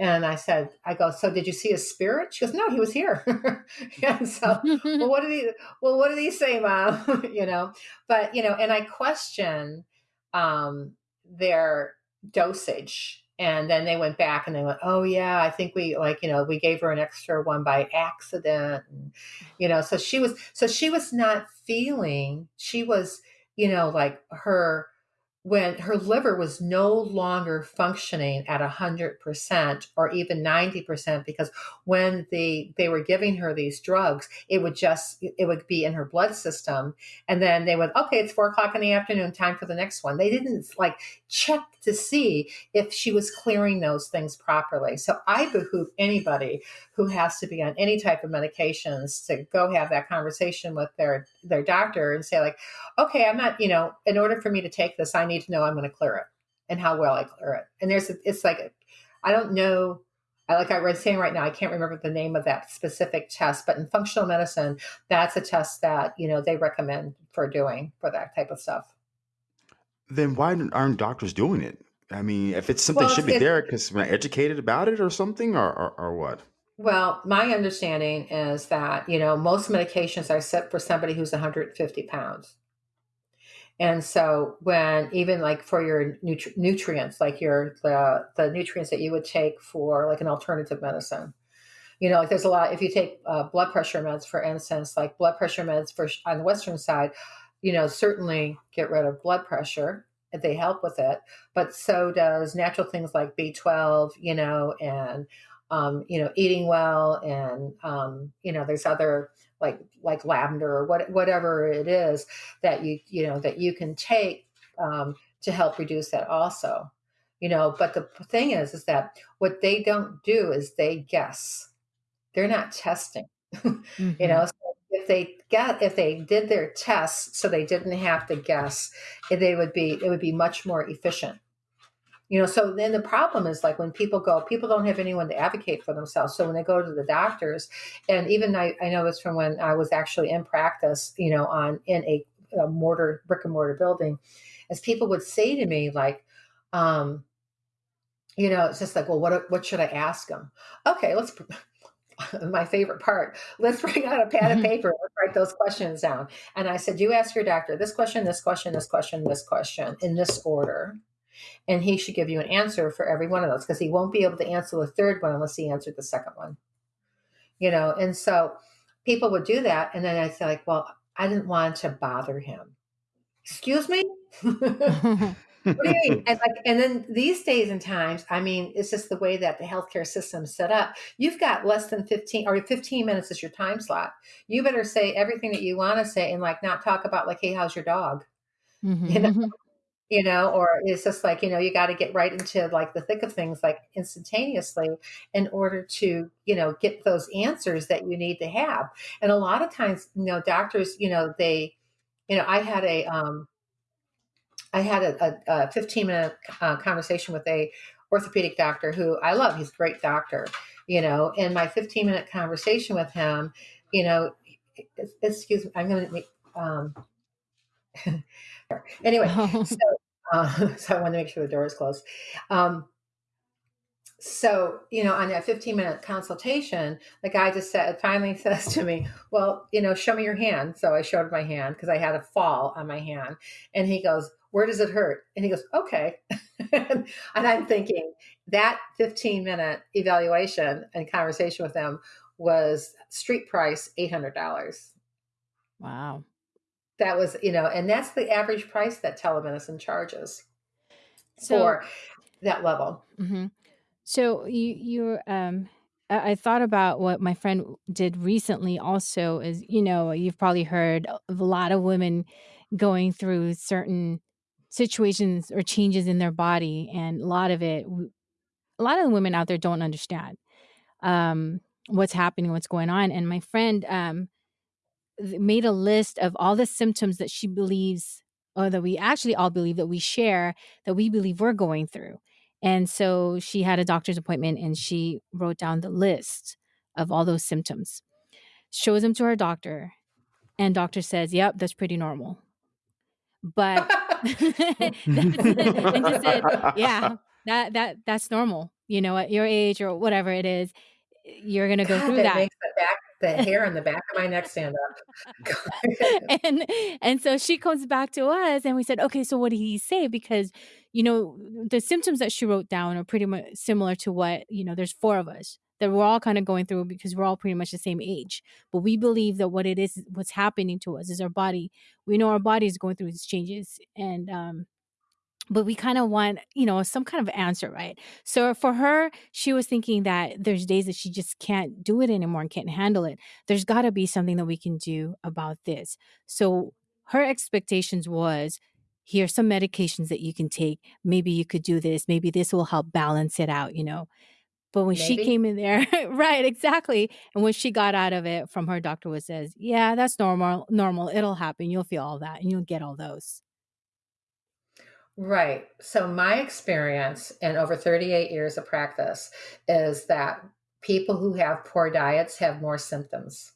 And I said, I go, so did you see a spirit? She goes, no, he was here. [laughs] and so, [laughs] well, what did he, well, what did he say, mom? [laughs] you know, but, you know, and I question um, their dosage and then they went back and they went oh yeah i think we like you know we gave her an extra one by accident and, you know so she was so she was not feeling she was you know like her when her liver was no longer functioning at 100% or even 90% because when they they were giving her these drugs it would just it would be in her blood system. And then they would okay it's four o'clock in the afternoon time for the next one. They didn't like check to see if she was clearing those things properly. So i behoove anybody who has to be on any type of medications to go have that conversation with their their doctor and say like okay i'm not you know in order for me to take this i need to know i'm going to clear it and how well i clear it and there's a, it's like i don't know I like I was saying right now, I can't remember the name of that specific test, but in functional medicine, that's a test that you know they recommend for doing for that type of stuff. Then why aren't doctors doing it? I mean, if it's something well, should be there because we're educated about it or something, or, or, or what? Well, my understanding is that, you know, most medications are set for somebody who's 150 pounds. And so when even like for your nutri- nutrients, like your the, the nutrients that you would take for like an alternative medicine, you know, like there's a lot. If you take uh, blood pressure meds, for instance, like blood pressure meds for on the western side, you know, certainly get rid of blood pressure. They help with it, but so does natural things like B12, you know, and um, you know, eating well, and um, you know, there's other like like lavender or what, whatever it is that you you know that you can take um, to help reduce that also. You know, but the thing is, is that what they don't do is they guess. They're not testing. [laughs] mm-hmm. You know, so if they got if they did their tests so they didn't have to guess, they would be it would be much more efficient you know so then the problem is like when people go people don't have anyone to advocate for themselves so when they go to the doctors and even i, I know this from when i was actually in practice you know on in a, a mortar brick and mortar building as people would say to me like um you know it's just like well what what should i ask them okay let's [laughs] my favorite part. Let's bring out a pad of paper. Let's write those questions down. And I said, You ask your doctor this question, this question, this question, this question in this order and he should give you an answer for every one of those because he won't be able to answer the third one unless he answered the second one you know and so people would do that and then i'd say like well i didn't want to bother him excuse me [laughs] what do you mean? And like, and then these days and times, I mean, it's just the way that the healthcare system's set up. You've got less than 15 or 15 minutes is your time slot. You better say everything that you want to say and like not talk about like, hey, how's your dog? Mm-hmm. You know, [laughs] you know or it's just like you know you got to get right into like the thick of things like instantaneously in order to you know get those answers that you need to have. And a lot of times you know doctors you know they you know i had a um i had a, a, a 15 minute uh, conversation with a orthopedic doctor who i love he's a great doctor you know in my 15 minute conversation with him you know excuse me i'm going to um [laughs] anyway, [laughs] so, uh, [laughs] so I want to make sure the door is closed. Um, so you know on that 15 minute consultation the guy just said finally [laughs] says to me well you know show me your hand. So i showed my hand because i had a fall on my hand. And he goes where does it hurt? And he goes okay. [laughs] And i'm thinking that 15 minute evaluation and conversation with them was street price $800 wow that was you know and that's the average price that telemedicine charges so, for that level mm-hmm. so you you um I, I thought about what my friend did recently also is you know you've probably heard of a lot of women going through certain situations or changes in their body and a lot of it a lot of the women out there don't understand um what's happening what's going on and my friend um made a list of all the symptoms that she believes or that we actually all believe that we share that we believe we're going through. And so she had a doctor's appointment and she wrote down the list of all those symptoms. Shows them to her doctor and doctor says yep that's pretty normal. But [laughs] [laughs] and just said yeah that that that's normal. You know at your age or whatever it is you're gonna go through that, that. Makes it back the [laughs] hair on the back of my neck stand up. [laughs] and and so she comes back to us and we said, okay, so what did he say? Because, you know, the symptoms that she wrote down are pretty much similar to what, you know, there's four of us that we're all kind of going through because we're all pretty much the same age. But we believe that what it is, what's happening to us is our body. We know our body is going through these changes. And um but we kind of want you know some kind of answer right? So for her she was thinking that there's days that she just can't do it anymore and can't handle it. There's got to be something that we can do about this. So her expectations was here's some medications that you can take. Maybe you could do this. Maybe this will help balance it out you know? But when maybe. she came in there [laughs] right exactly and when she got out of it from her doctor was says yeah that's normal normal. It'll happen. You'll feel all that and you'll get all those Right. So, my experience in over 38 years of practice is that people who have poor diets have more symptoms.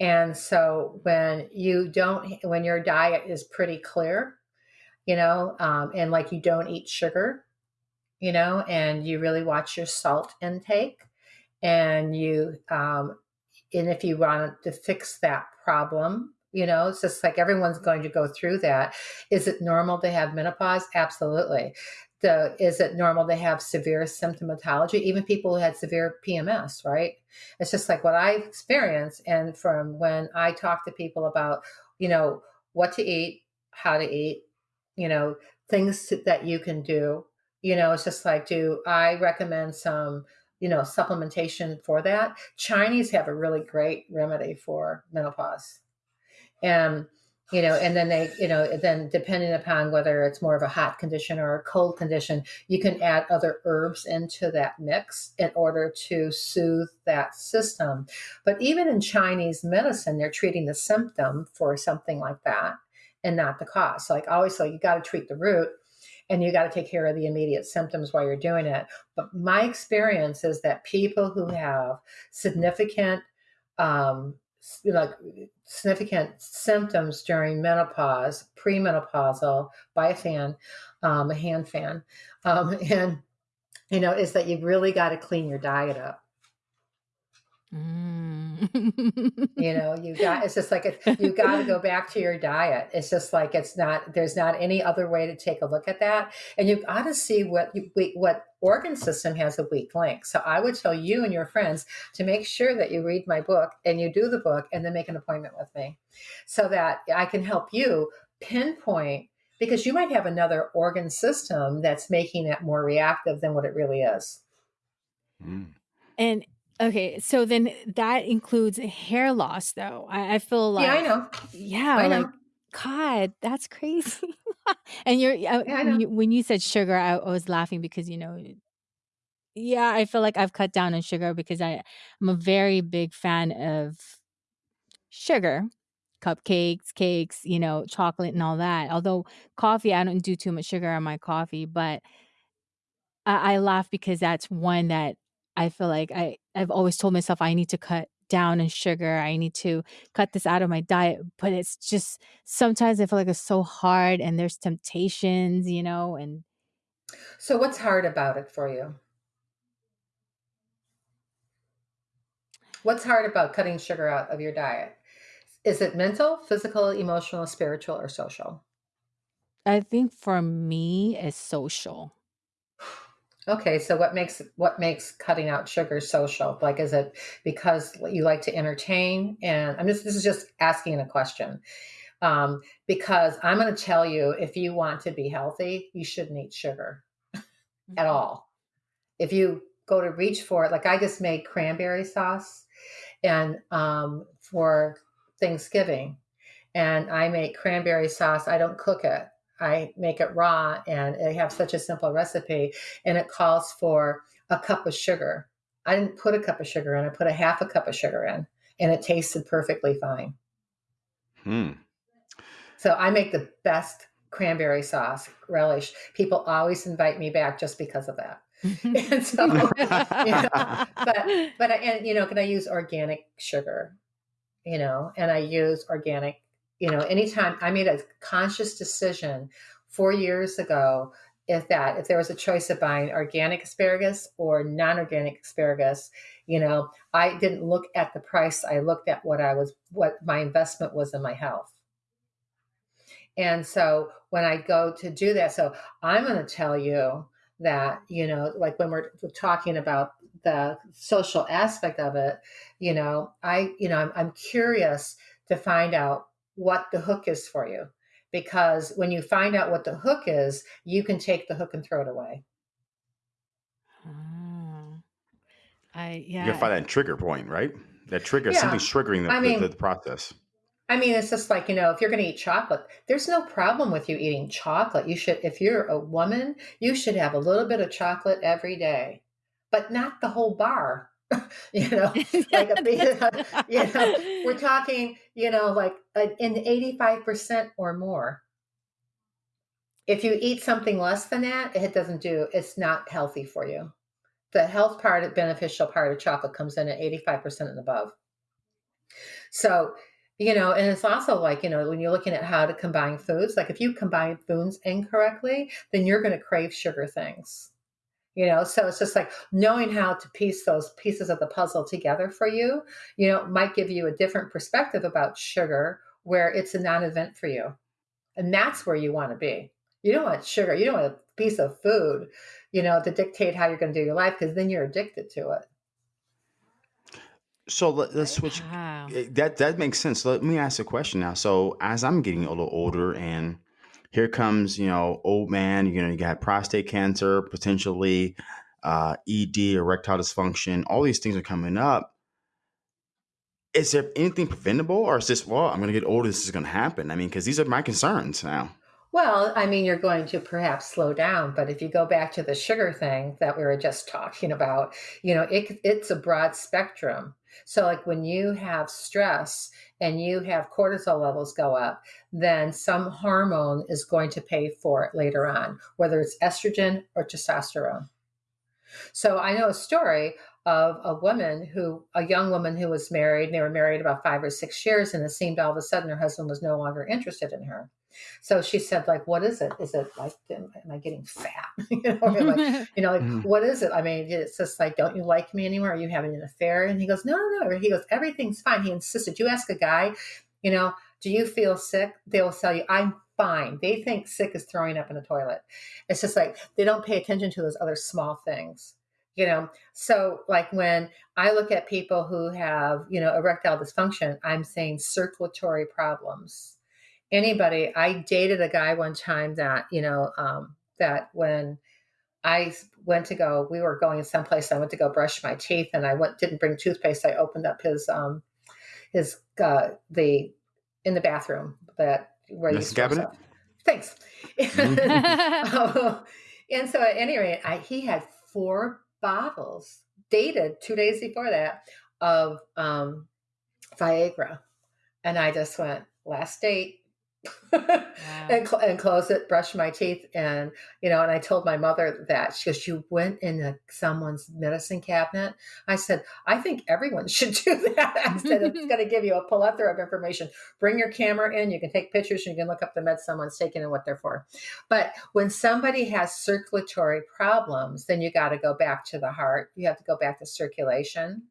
And so, when you don't, when your diet is pretty clear, you know, um, and like you don't eat sugar, you know, and you really watch your salt intake, and you, um, and if you want to fix that problem, you know, it's just like everyone's going to go through that. Is it normal to have menopause? Absolutely. The, is it normal to have severe symptomatology? Even people who had severe PMS, right? It's just like what I experienced. And from when I talk to people about, you know, what to eat, how to eat, you know, things to, that you can do, you know, it's just like, do I recommend some, you know, supplementation for that? Chinese have a really great remedy for menopause and you know and then they you know then depending upon whether it's more of a hot condition or a cold condition you can add other herbs into that mix in order to soothe that system. But even in chinese medicine they're treating the symptom for something like that and not the cause. Like always so you got to treat the root and you got to take care of the immediate symptoms while you're doing it. But my experience is that people who have significant um, like significant symptoms during menopause, premenopausal, by a fan, um, a hand fan, um, [laughs] and you know, is that you've really got to clean your diet up. Mm. you know, you got it's just like it, you got to go back to your diet. It's just like it's not. There's not any other way to take a look at that, and you've got to see what you, what organ system has a weak link. So I would tell you and your friends to make sure that you read my book and you do the book, and then make an appointment with me, so that I can help you pinpoint because you might have another organ system that's making it more reactive than what it really is. Mm. And Okay, so then that includes hair loss, though. I, I feel like yeah, I know. Yeah, I know. like God, that's crazy. [laughs] and you're uh, yeah, when, you, when you said sugar, I, I, was laughing because you know, yeah, I feel like I've cut down on sugar because I I'm a very big fan of sugar, cupcakes, cakes, you know, chocolate and all that. Although coffee, I don't do too much sugar on my coffee, but I, I laugh because that's one that I feel like I I've always told myself I need to cut down on sugar. I need to cut this out of my diet, but it's just sometimes I feel like it's so hard and there's temptations, you know, and So what's hard about it for you? What's hard about cutting sugar out of your diet? Is it mental, physical, emotional, spiritual, or social? I think for me it's social. Okay, so what makes what makes cutting out sugar social? Like, is it because you like to entertain? And I'm just this is just asking a question um, because I'm going to tell you if you want to be healthy, you shouldn't eat sugar mm-hmm. at all. If you go to reach for it, like I just made cranberry sauce, and um, for Thanksgiving, and I make cranberry sauce. I don't cook it. I make it raw and I have such a simple recipe and it calls for a cup of sugar. I didn't put a cup of sugar in, I put a half a cup of sugar in and it tasted perfectly fine. Hmm. So I make the best cranberry sauce relish. People always invite me back just because of that. [laughs] and so, you know, but but I, and you know, can I use organic sugar? You know, and I use organic you know, anytime I made a conscious decision four years ago if that if there was a choice of buying organic asparagus or non-organic asparagus you know i didn't look at the price i looked at what i was what my investment was in my health. And so when i go to do that so i'm going to tell you that you know like when we're talking about the social aspect of it you know i you know i'm, I'm curious to find out what the hook is for you because when you find out what the hook is, you can take the hook and throw it away. Oh. I You gotta find that trigger point, right? That trigger, Yeah. something's triggering I the, the, the process. I mean, it's just like, you know, if you're going to eat chocolate, there's no problem with you eating chocolate. You should, if you're a woman, you should have a little bit of chocolate every day, but not the whole bar. [laughs] you know, [laughs] like a [laughs] you know, we're talking, you know, like uh, in 85% or more. If you eat something less than that, it doesn't do, it's not healthy for you. The health part, beneficial part of chocolate comes in at 85% and above. So, you know, and it's also like, you know, when you're looking at how to combine foods, like if you combine foods incorrectly, then you're going to crave sugar things. You know, so it's just like knowing how to piece those pieces of the puzzle together for you, you know, might give you a different perspective about sugar where it's a non event for you. And that's where you want to be. You don't want sugar, you don't want a piece of food, you know, to dictate how you're going to do your life because then you're addicted to it. So let, us switch. Wow. eh, That that makes sense. Let me ask a question now. So as I'm getting a little older, and here comes you know old man. You know you got prostate cancer, potentially uh, ED, erectile dysfunction. All these things are coming up. Is there anything preventable, or is this well? I'm going to get older. This is going to happen. I mean, because these are my concerns now. Well, I mean, you're going to perhaps slow down, but if you go back to the sugar thing that we were just [laughs] talking about, you know, it, it's a broad spectrum. So, like when you have stress and you have cortisol levels go up, then some hormone is going to pay for it later on, whether it's estrogen or testosterone. So, I know a story of a woman who, a young woman who was married, and they were married about five or six years, and it seemed all of a sudden her husband was no longer interested in her. So she said, like, what is it? Is it like, am, am I getting fat? [laughs] [laughs] you know, like, you know, like, Mhm. what is it? I mean, it's just like, don't you like me anymore? Are you having an affair? And he goes, no, no, no. He goes, everything's fine. He insisted. You ask a guy, you know, do you feel sick? They will tell you, I'm fine. They think sick is throwing up in the toilet. It's just like they don't pay attention to those other small things. You know, so like when I look at people who have, you know, erectile dysfunction, I'm saying circulatory problems anybody. I dated a guy one time that, you know, um, that when I went to go, we were going someplace. I went to go brush my teeth, and I went didn't bring toothpaste. I opened up his um, his uh, the in the bathroom that where you cabinet? Thanks. Mhm. Oh, [laughs] and so at any rate, I, he had four bottles dated two days before that of um, Viagra, and I just went last date. [laughs] Wow. and, cl- and close it, brush my teeth, and you know. And I told my mother that she goes, "You went in a, someone's medicine cabinet." I said, "I think everyone [laughs] should do that." I said, "It's going to give you a plethora of information. Bring your camera in. You can take pictures. And you can look up the meds someone's taking and what they're for." But when somebody has circulatory problems, then you got to go back to the heart. You have to go back to circulation,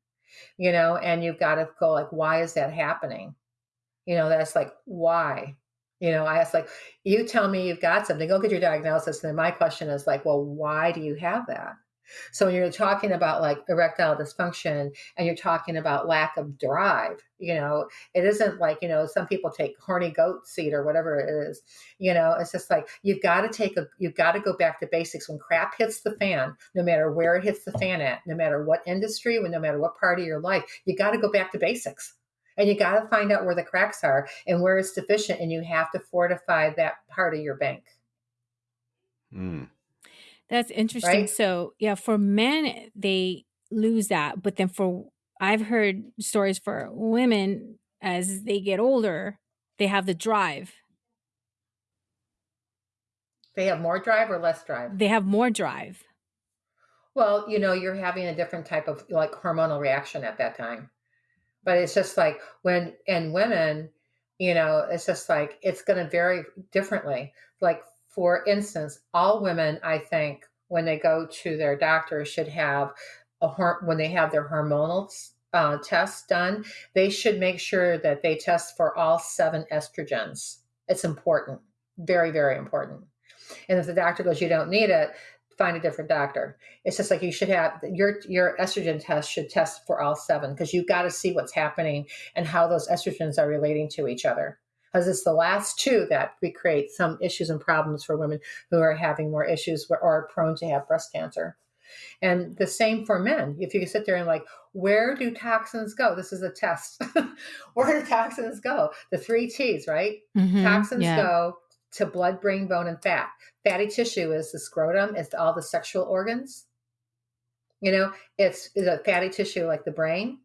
you know, and you've got to go like, "Why is that happening?" You know, that's like why you know, I ask like, you tell me you've got something, go get your diagnosis. And then my question is like, well, why do you have that? So when you're talking about like erectile dysfunction and you're talking about lack of drive, you know, it isn't like, you know, some people take horny goat seed or whatever it is. You know, it's just like you've got to take a you've got to go back to basics. When crap hits the fan, no matter where it hits the fan at, no matter what industry, no matter what part of your life, you got to go back to basics and you got to find out where the cracks are and where it's deficient and you have to fortify that part of your bank Mm. That's interesting. right So, yeah, for men, they lose that. But then for, I've heard stories for women as they get older, they have the drive. they have more drive or less drive They have more drive. well you know you're having a different type of like hormonal reaction at that time but it's just like when and women you know it's just like it's going to vary differently like for instance, all women, I think, when they go to their doctor, should have a when they have their hormonal uh, tests done, they should make sure that they test for all seven estrogens. It's important, very, very important. And if the doctor goes, you don't need it, find a different doctor. It's just like you should have your your estrogen test should test for all seven because you've got to see what's happening and how those estrogens are relating to each other. Because it's the last two that we create some issues and problems for women who are having more issues or are prone to have breast cancer. And the same for men. If you sit there and like, where do toxins go? This is a test. [laughs] where do toxins go? The three T's, right? Mm-hmm, toxins yeah. go to blood, brain, bone, and fat. Fatty tissue is the scrotum, it's all the sexual organs. You know, it's the fatty tissue like the brain,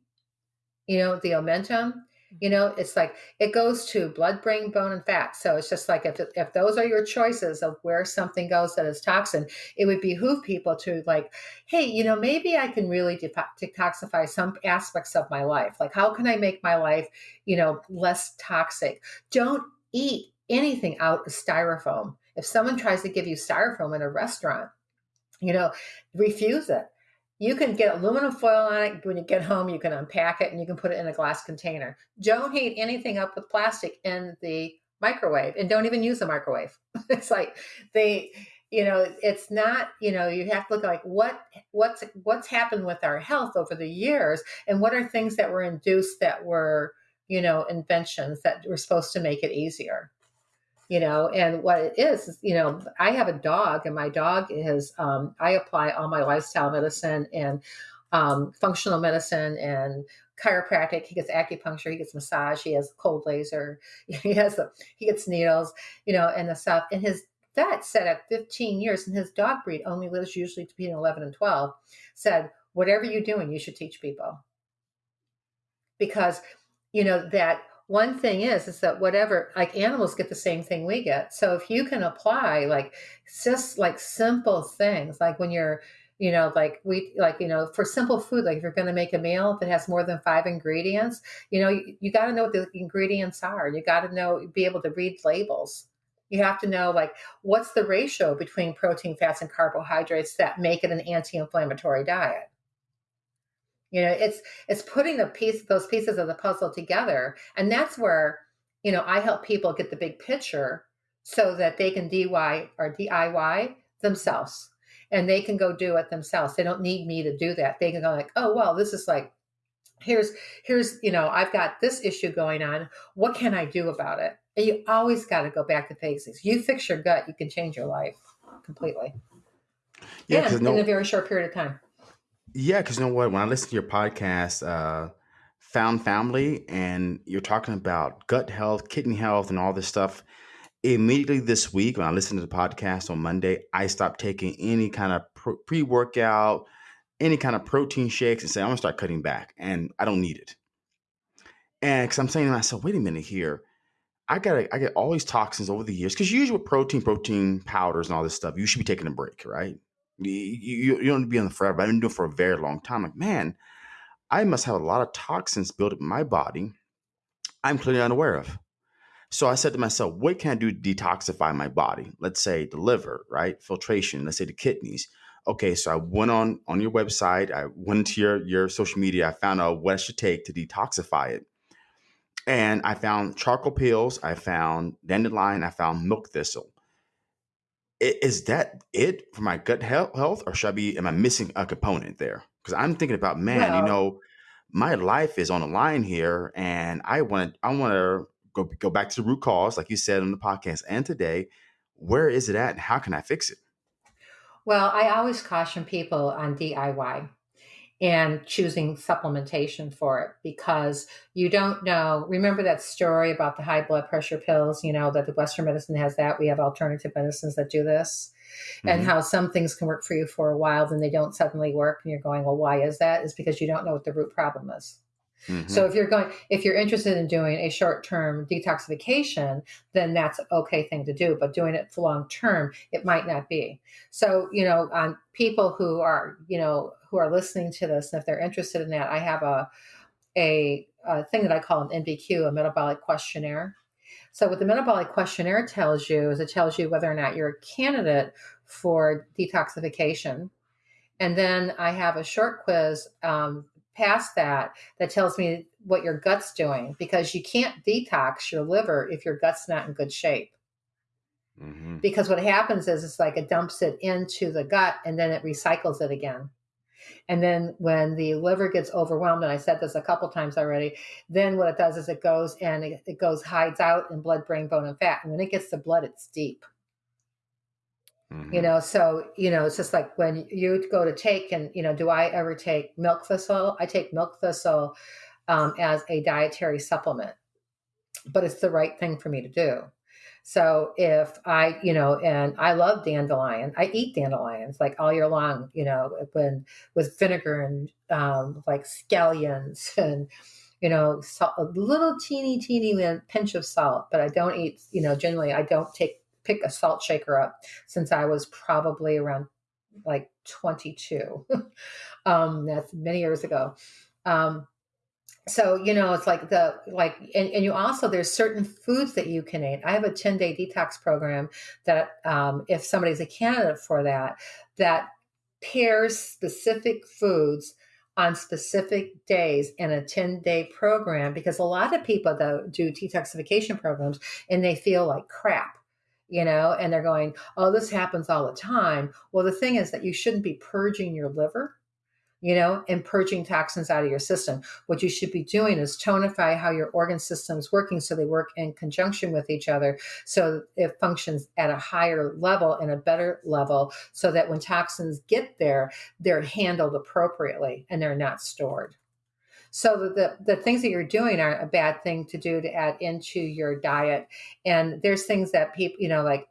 you know, the omentum, you know, it's like it goes to blood, brain, bone, and fat. So it's just like if if those are your choices of where something goes that is toxin, it would behoove people to like, hey, you know, maybe I can really detoxify some aspects of my life. Like, how can I make my life, you know, less toxic? Don't eat anything out of styrofoam. If someone tries to give you styrofoam in a restaurant, you know, refuse it you can get aluminum foil on it. When you get home, you can unpack it and you can put it in a glass container. Don't heat anything up with plastic in the microwave and don't even use a microwave. [laughs] it's like they, you know, it's not, you know, you have to look like what what's what's happened with our health over the years and what are things that were induced that were, you know, inventions that were supposed to make it easier you know and what it is, you know i have a dog and my dog is um, i apply all my lifestyle medicine and um, functional medicine and chiropractic. He gets acupuncture he gets massage he has cold laser [laughs] he has the he gets needles you know and the stuff. And his vet said at 15 years and his dog breed only lives usually between 11 and 12 said whatever you're doing you should teach people. Because you know that one thing is is that whatever like animals get the same thing we get. So if you can apply like just like simple things like when you're you know like we like you know for simple food like if you're going to make a meal that has more than five ingredients you know you, you got to know what the ingredients are. You got to know be able to read labels. You have to know like what's the ratio between protein fats and carbohydrates that make it an anti-inflammatory diet you know it's it's putting the piece those pieces of the puzzle together and that's where you know i help people get the big picture so that they can diy or diy themselves and they can go do it themselves. They don't need me to do that. They can go like oh well this is like here's here's you know i've got this issue going on. What can i do about it? And you always got to go back to basics. You fix your gut you can change your life completely. Yeah no, in a very short period of time yeah, because you know what? When I listen to your podcast, uh, Found Family, and you're talking about gut health, kidney health, and all this stuff, immediately this week, when I listened to the podcast on Monday, I stopped taking any kind of pre workout, any kind of protein shakes, and say, I'm going to start cutting back, and I don't need it. And because I'm saying to myself, wait a minute here. I got I get all these toxins over the years because usually with protein, protein powders, and all this stuff, you should be taking a break, right? You, you, you don't be on the forever. I've been doing it for a very long time. Like, man, I must have a lot of toxins built up in my body I'm clearly unaware of. So I said to myself, what can I do to detoxify my body? Let's say the liver, right? Filtration, let's say the kidneys. Okay, so I went on on your website, I went to your your social media, I found out what I should take to detoxify it. And I found charcoal pills, I found dandelion, I found milk thistle is that it for my gut health, or should I be? Am I missing a component there? Because I'm thinking about, man, you know, my life is on the line here, and I want I want to go go back to the root cause, like you said on the podcast and today. Where is it at, and how can I fix it? Well, I always caution people on DIY and choosing supplementation for it because you don't know. Remember that story about the high blood pressure pills, you know, that the Western medicine has that. We have alternative medicines that do this. Mm-hmm. And how some things can work for you for a while, then they don't suddenly work. And you're going, well, why is that? Is because you don't know what the root problem is. Mm-hmm. So if you're going, if you're interested in doing a short-term detoxification, then that's an okay thing to do. But doing it for long term, it might not be. So you know, on people who are you know who are listening to this, and if they're interested in that, I have a a, a thing that I call an MBQ, a metabolic questionnaire. So, what the metabolic questionnaire tells you is it tells you whether or not you're a candidate for detoxification. And then I have a short quiz um, past that that tells me what your gut's doing because you can't detox your liver if your gut's not in good shape. Mm-hmm. Because what happens is it's like it dumps it into the gut and then it recycles it again. And then when the liver gets overwhelmed, and I said this a couple times already, then what it does is it goes and it, it goes hides out in blood, brain, bone, and fat. And when it gets to blood, it's deep. Mm-hmm. You know, so you know, it's just like when you go to take, and you know, do I ever take milk thistle? I take milk thistle um, as a dietary supplement, but it's the right thing for me to do. So if I, you know, and I love dandelion, I eat dandelions like all year long, you know, when with vinegar and um, like scallions [laughs] and, you know, salt, a little teeny, teeny pinch of salt, but I don't eat, you know, generally I don't take, pick a salt shaker up since I was probably around like 22. [laughs] um, that's many years ago. Um, so you know it's like the like and, and you also there's certain foods that you can eat. I have a 10 day detox program that um, if somebody's a candidate for that that pairs specific foods on specific days in a 10 day program because a lot of people though do detoxification programs and they feel like crap you know and they're going oh this happens all the time. Well the thing is that you shouldn't be purging your liver you know, and purging toxins out of your system. What you should be doing is tonify how your organ system is working so they work in conjunction with each other so it functions at a higher level and a better level so that when toxins get there, they're handled appropriately and they're not stored. So the, the things that you're doing aren't a bad thing to do to add into your diet. And there's things that people, you know, like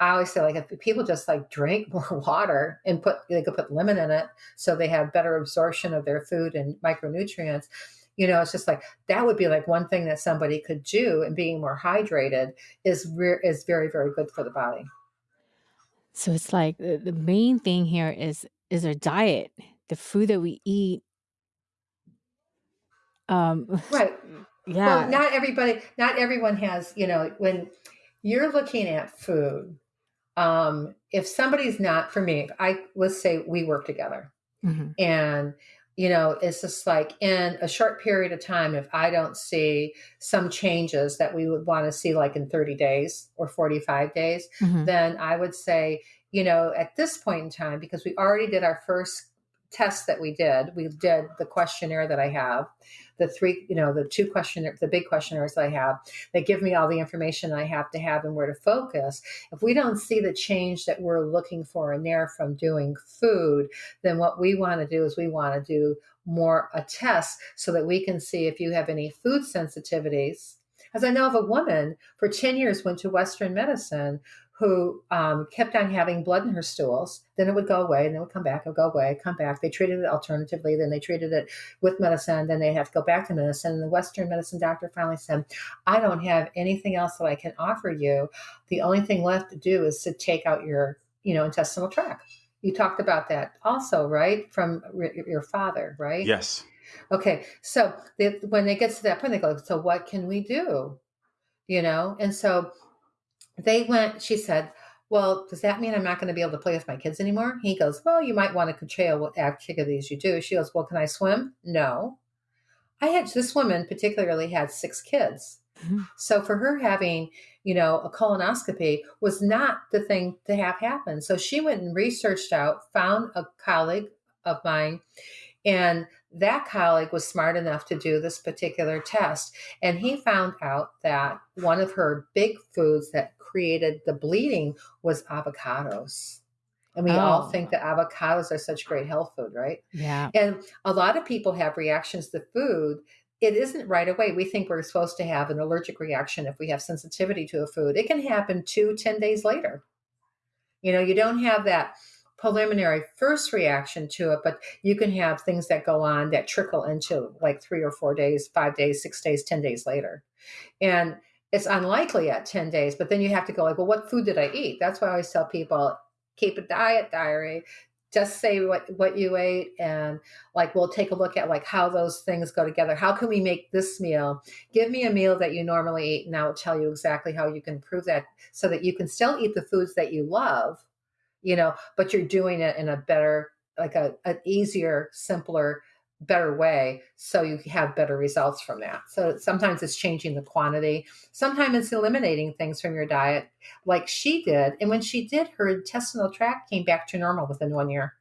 I always say, like, if people just like drink [laughs] more water and put, they could put lemon in it so they have better absorption of their food and micronutrients. You know, it's just like that would be like one thing that somebody could do, and being more hydrated is re- is very very good for the body. So it's like the, the main thing here is is our diet, the food that we eat. Um, right. [laughs] Yeah. Well, not everybody, not everyone has. You know, when you're looking at food, um, if somebody's not for me, I let's say we work together, mm-hmm. and you know, it's just like in a short period of time, if I don't see some changes that we would want to see, like in 30 days or 45 days, mm-hmm. then I would say, you know, at this point in time, because we already did our first test that we did, we did the questionnaire that I have the three, you know, the two questionnaires, the big questionnaires I have that give me all the information I have to have and where to focus. If we don't see the change that we're looking for in there from doing food, then what we want to do is we want to do more a test so that we can see if you have any food sensitivities. As I know of a woman for 10 years went to Western medicine who um, kept on having blood in her stools. Then it would go away, and then it would come back. It would go away, come back. They treated it alternatively. Then they treated it with medicine. Then they'd have to go back to medicine. And the Western medicine doctor finally said, "I don't have anything else that I can offer you. The only thing left to do is to take out your, you know, intestinal tract." You talked about that also, right? From your father, right? Yes. Okay, so they, when they get to that point, they go, "So what can we do?" You know, and so they went, she said, well, does that mean I'm not going to be able to play with my kids anymore? He goes, well, you might want to curtail what activities you do. She goes, well, can I swim? No. I had this woman particularly had six kids. Mm-hmm. So for her having, you know, a colonoscopy was not the thing to have happen. So she went and researched out, found a colleague of mine, and that colleague was smart enough to do this particular test. And he found out that one of her big foods that created the bleeding was avocados. And we oh. all think oh. that avocados are such great health food, right? Yeah. And a lot of people have reactions to food. It isn't right away. We think we're supposed to have an allergic reaction if we have sensitivity to a food. It can happen two, ten days later. You know, you don't have that preliminary first reaction to it, but you can have things that go on that trickle into like three or four days, five days, six days, 10 days later. And it's unlikely at 10 days, but then you have to go like, well, what food did I eat? That's why I always tell people keep a diet diary. just say what what you ate and like we'll take a look at like how those things go together how can we make this meal give me a meal that you normally eat and i will tell you exactly how you can improve that so that you can still eat the foods that you love you know but you're doing it in a better like a an easier simpler better way so you have better results from that. So sometimes it's changing the quantity. Sometimes it's eliminating things from your diet like she did and when she did her intestinal tract came back to normal within one year.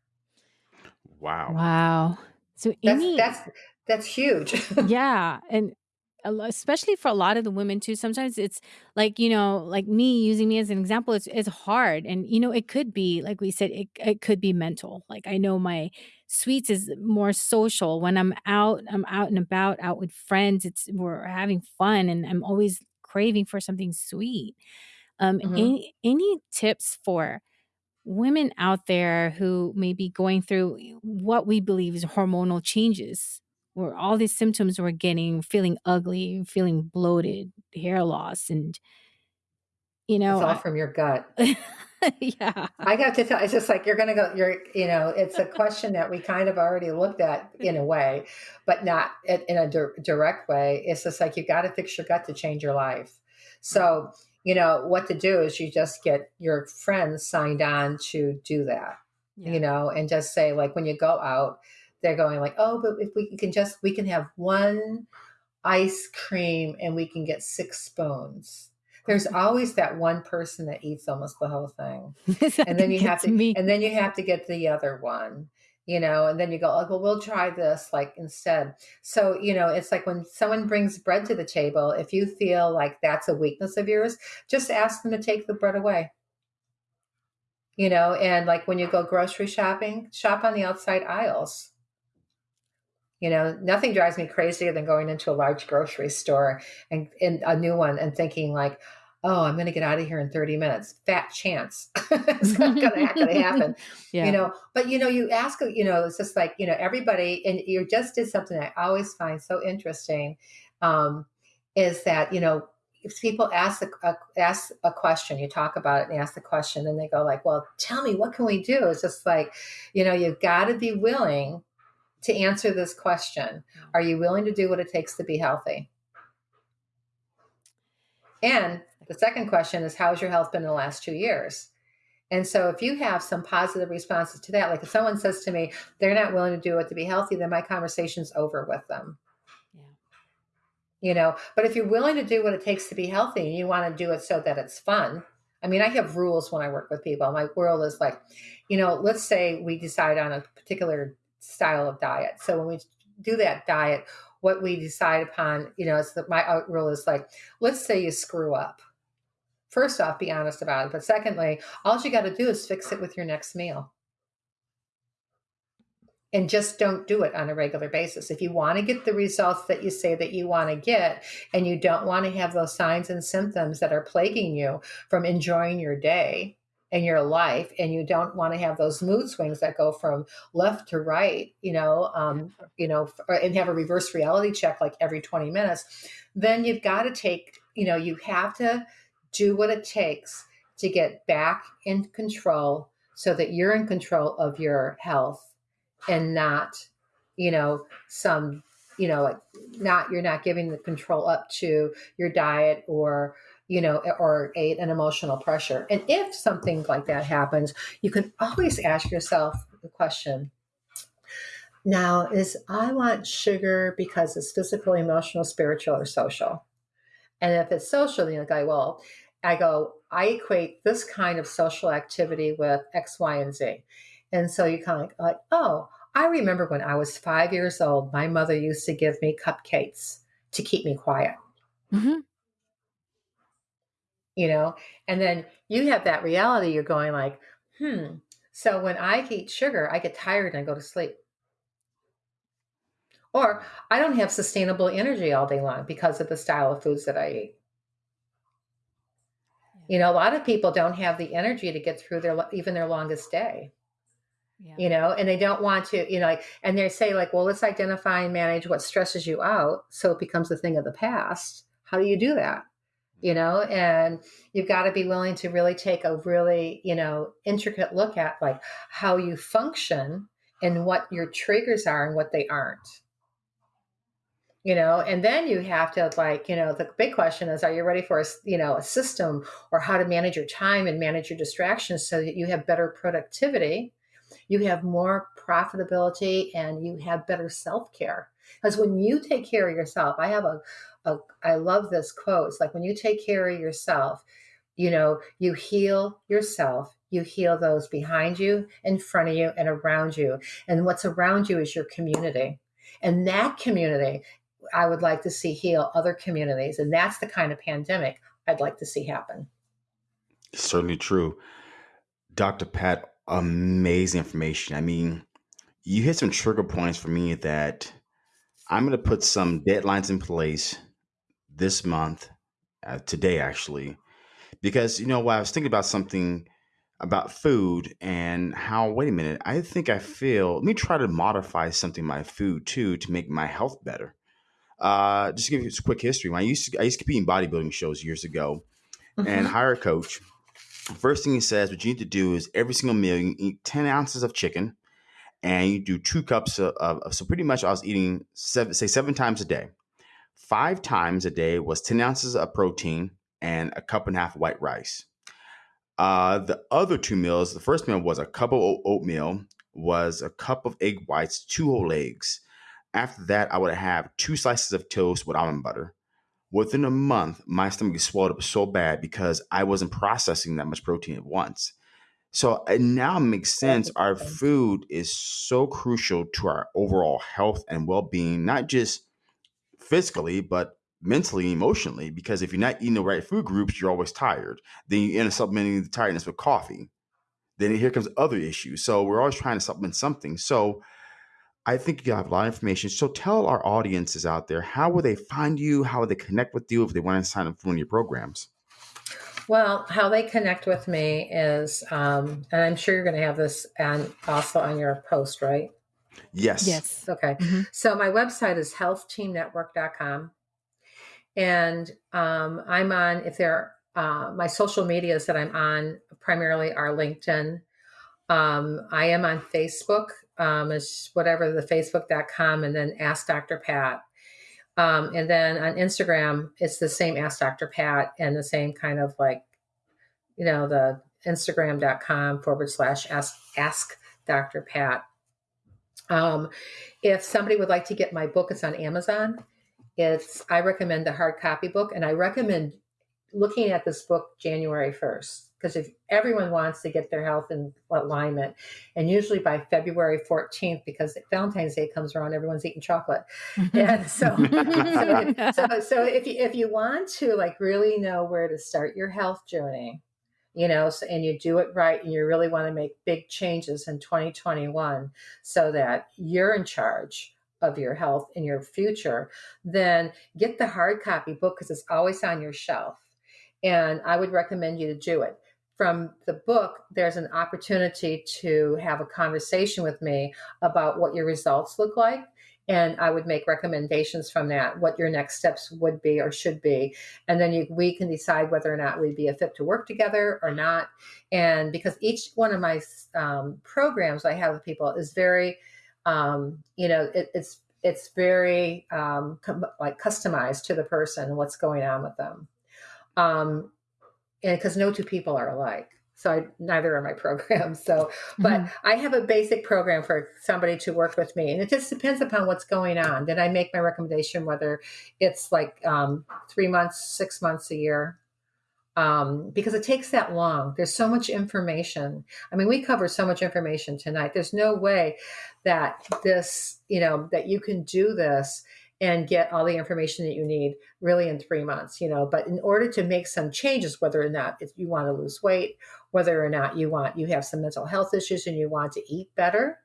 Wow. Wow. So Amy, that's that's that's huge. [laughs] Yeah and especially for a lot of the women too sometimes it's like you know like me using me as an example it's, it's hard and you know it could be like we said it, it could be mental. Like i know my sweets is more social when i'm out i'm out and about out with friends it's we're having fun and i'm always craving for something sweet um mm-hmm. any any tips for women out there who may be going through what we believe is hormonal changes where all these symptoms we're getting feeling ugly feeling bloated hair loss and you know it's all I, from your gut. [laughs] Yeah. I got to tell it's just like you're gonna go you're you know it's a question that we kind of already looked at [laughs] in a way but not in a di- direct way. It's just like you got to fix your gut to change your life. So you know what to do is you just get your friends signed on to do that yeah. you know and just say like when you go out they're going like oh but if we can just we can have one ice cream and we can get six spoons there's always that one person that eats almost the whole thing. [laughs] And then you have to me. and then you have to get the other one you know and then you go oh, well we'll try this like instead. So you know it's like when someone brings bread to the table if you feel like that's a weakness of yours just ask them to take the bread away. You know and like when you go grocery shopping shop on the outside aisles you know, nothing drives me crazier than going into a large grocery store and in a new one and thinking like, oh, I'm going to get out of here in 30 minutes. Fat chance. [laughs] it's not going to happen. [laughs] Yeah. You know, but you know, you ask, you know, it's just like, you know, everybody, and you just did something I always find so interesting um, is that, you know, if people ask a, a, ask a question, you talk about it and ask the question, and they go like, "Well, tell me, what can we do?" It's just like, you know, you've got to be willing to answer this question mm. Are you willing to do what it takes to be healthy? And the second question is How's your health been in the last two years? And so, if you have some positive responses to that, like if someone says to me, they're not willing to do it to be healthy, then my conversation's over with them. Yeah. You know, but if you're willing to do what it takes to be healthy and you want to do it so that it's fun, I mean, I have rules when I work with people. My world is like, you know, let's say we decide on a particular style of diet. So when we do that diet, what we decide upon, you know, is that my rule is like, let's say you screw up. First off, be honest about it. But secondly, all you got to do is fix it with your next meal. And just don't do it on a regular basis. If you want to get the results that you say that you want to get, and you don't want to have those signs and symptoms that are plaguing you from enjoying your day, in your life and you don't want to have those mood swings that go from left to right you know um, you know and have a reverse reality check like every 20 minutes then you've got to take you know you have to do what it takes to get back in control so that you're in control of your health and not you know some you know like not you're not giving the control up to your diet or you know, or a, an emotional pressure. And if something like that happens, you can always ask yourself the question now, is I want sugar because it's physical, emotional, spiritual, or social? And if it's social, then you go, well, I go, I equate this kind of social activity with X, Y, and Z. And so you kind of like, like oh, I remember when I was five years old, my mother used to give me cupcakes to keep me quiet. Mm-hmm you know and then you have that reality you're going like hmm so when i eat sugar i get tired and i go to sleep. Or i don't have sustainable energy all day long because of the style of foods that i eat. You know a lot of people don't have the energy to get through their even their longest day. Yeah. you know and they don't want to you know like and they say like well let's identify and manage what stresses you out so it becomes a thing of the past. How do you do that you know and you've got to be willing to really take a really you know intricate look at like how you function and what your triggers are and what they aren't. You know and then you have to like you know the big question is are you ready for a you know a system or how to manage your time and manage your distractions so that you have better productivity you have more profitability and you have better self-care because when you take care of yourself i have a, a i love this quote it's like when you take care of yourself you know you heal yourself you heal those behind you in front of you and around you and what's around you is your community and that community I would like to see heal other communities. And that's the kind of pandemic I'd like to see happen. Certainly true. Dr. Pat, amazing information. I mean, you hit some trigger points for me that I'm going to put some deadlines in place this month, uh, today actually, because you know what? I was thinking about something about food and how, wait a minute, I think I feel, let me try to modify something in my food too to make my health better. Uh, just to give you a quick history. When I used to I used to compete in bodybuilding shows years ago, mm-hmm. and hire a coach. First thing he says, what you need to do is every single meal you eat ten ounces of chicken, and you do two cups of, of so pretty much I was eating seven say seven times a day. Five times a day was ten ounces of protein and a cup and a half white rice. Uh, the other two meals, the first meal was a cup of oatmeal, was a cup of egg whites, two whole eggs, after that, I would have two slices of toast with almond butter. Within a month, my stomach swelled up so bad because I wasn't processing that much protein at once. So it now makes sense. Our food is so crucial to our overall health and well being, not just physically, but mentally emotionally. Because if you're not eating the right food groups, you're always tired. Then you end up supplementing the tiredness with coffee. Then here comes other issues. So we're always trying to supplement something. So I think you have a lot of information. So tell our audiences out there how will they find you? How will they connect with you if they want to sign up for one of your programs? Well, how they connect with me is, um, and I'm sure you're going to have this and also on your post, right? Yes. Yes. Okay. Mm-hmm. So my website is healthteamnetwork.com. And um, I'm on, if there uh, my social medias that I'm on primarily are LinkedIn. Um, I am on Facebook um, is whatever the facebook.com and then ask Dr. Pat. Um, and then on Instagram, it's the same ask Dr. Pat and the same kind of like, you know, the instagram.com forward slash ask, ask Dr. Pat. Um, if somebody would like to get my book, it's on Amazon. It's I recommend the hard copy book, and I recommend looking at this book January 1st because if everyone wants to get their health in alignment and usually by february 14th because valentine's day comes around everyone's eating chocolate. [laughs] And so [laughs] so, so, so if, you, if you want to like really know where to start your health journey you know so, and you do it right and you really want to make big changes in 2021 so that you're in charge of your health in your future then get the hard copy book because it's always on your shelf. And I would recommend you to do it from the book, there's an opportunity to have a conversation with me about what your results look like. And I would make recommendations from that, what your next steps would be or should be. And then you, we can decide whether or not we'd be a fit to work together or not. And because each one of my um, programs I have with people is very, um, you know, it, it's it's very um, com- like customized to the person, and what's going on with them. Um, and because no two people are alike so I, neither are my [laughs] programs so but mm-hmm. i have a basic program for somebody to work with me and it just depends upon what's going on. Then i make my recommendation whether it's like um, three months six months a year? Um, because it takes that long. There's so much information. I mean we cover so much information tonight. There's no way that this you know that you can do this and get all the information that you need really in three months you know but in order to make some changes whether or not if you want to lose weight whether or not you want you have some mental health issues and you want to eat better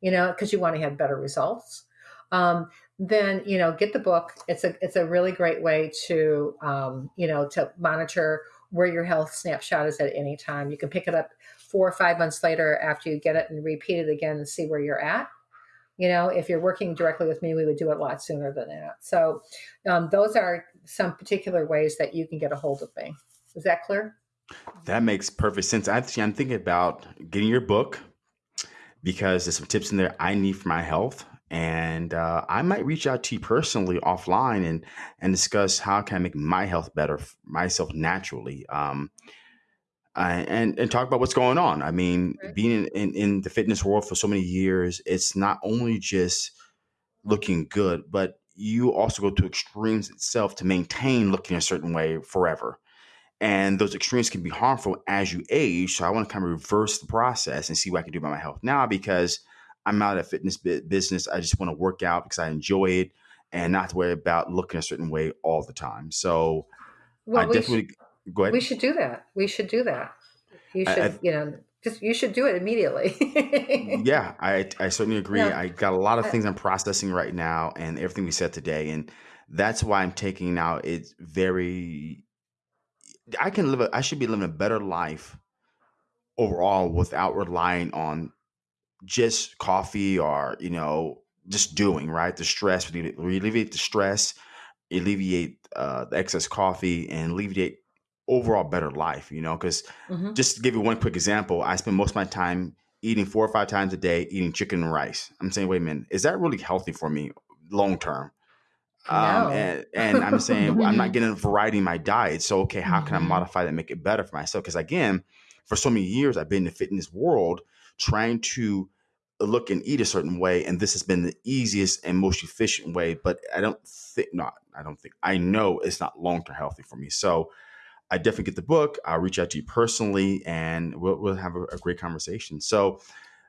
you know because you want to have better results um, then you know get the book. It's a it's a really great way to um, you know to monitor where your health snapshot is at any time. You can pick it up four or five months later after you get it and repeat it again and see where you're at You know, if you're working directly with me, we would do it a lot sooner than that. So, um, those are some particular ways that you can get a hold of me. Is that clear? That makes perfect sense. Actually, I'm thinking about getting your book because there's some tips in there I need for my health. And uh, I might reach out to you personally offline and and discuss how can I make my health better myself naturally. Um, uh, and and talk about what's going on. I mean, Right. being in, in, in the fitness world for so many years, it's not only just looking good, but you also go to extremes itself to maintain looking a certain way forever. And those extremes can be harmful as you age. So I want to kind of reverse the process and see what I can do about my health now because I'm out of fitness bu- business. I just want to work out because I enjoy it and not to worry about looking a certain way all the time. So I we should, definitely go we should do that. We should do that. You should, I, you know, just you should do it immediately. [laughs] yeah, I, I certainly agree. no, I got a lot of things I'm processing right now and everything we said today. And that's why I'm taking now it's very, I can live, a, I should be living a better life overall without relying on just coffee or you know just doing right the stress we alleviate the stress alleviate uh, the excess coffee and alleviate overall better life you know because hmm just to give you one quick example i spend most of my time eating four or five times a day eating chicken and rice i'm saying wait a minute is that really healthy for me long term um, no. and, and I'm saying I'm not [laughs] getting a variety in my diet. So, okay, how can I hmm modify that, make it better for myself? Because again, for so many years, I've been in the fitness world trying to look and eat a certain way, and this has been the easiest and most efficient way. But I don't think, not, I don't think, I know it's not long term healthy for me. So, I definitely get the book. I'll reach out to you personally, and we'll, we'll have a, a great conversation. So,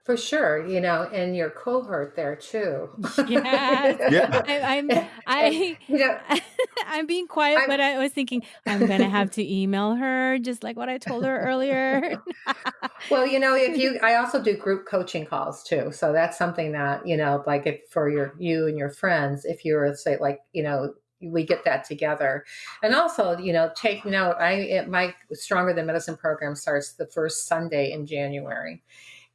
For sure, you know, and your cohort there too. Yes. [laughs] yeah, I, I'm I you know, [laughs] I'm being quiet, I'm but I was thinking I'm gonna have to email her, just like what I told her earlier. [laughs] well, you know, if you, I also do group coaching calls too. So that's something that, you know, like if for your, you and your friends, if you're say like, you know, we get that together. And also, you know, take note, I, it, my Stronger Than Medicine program starts the first Sunday in January.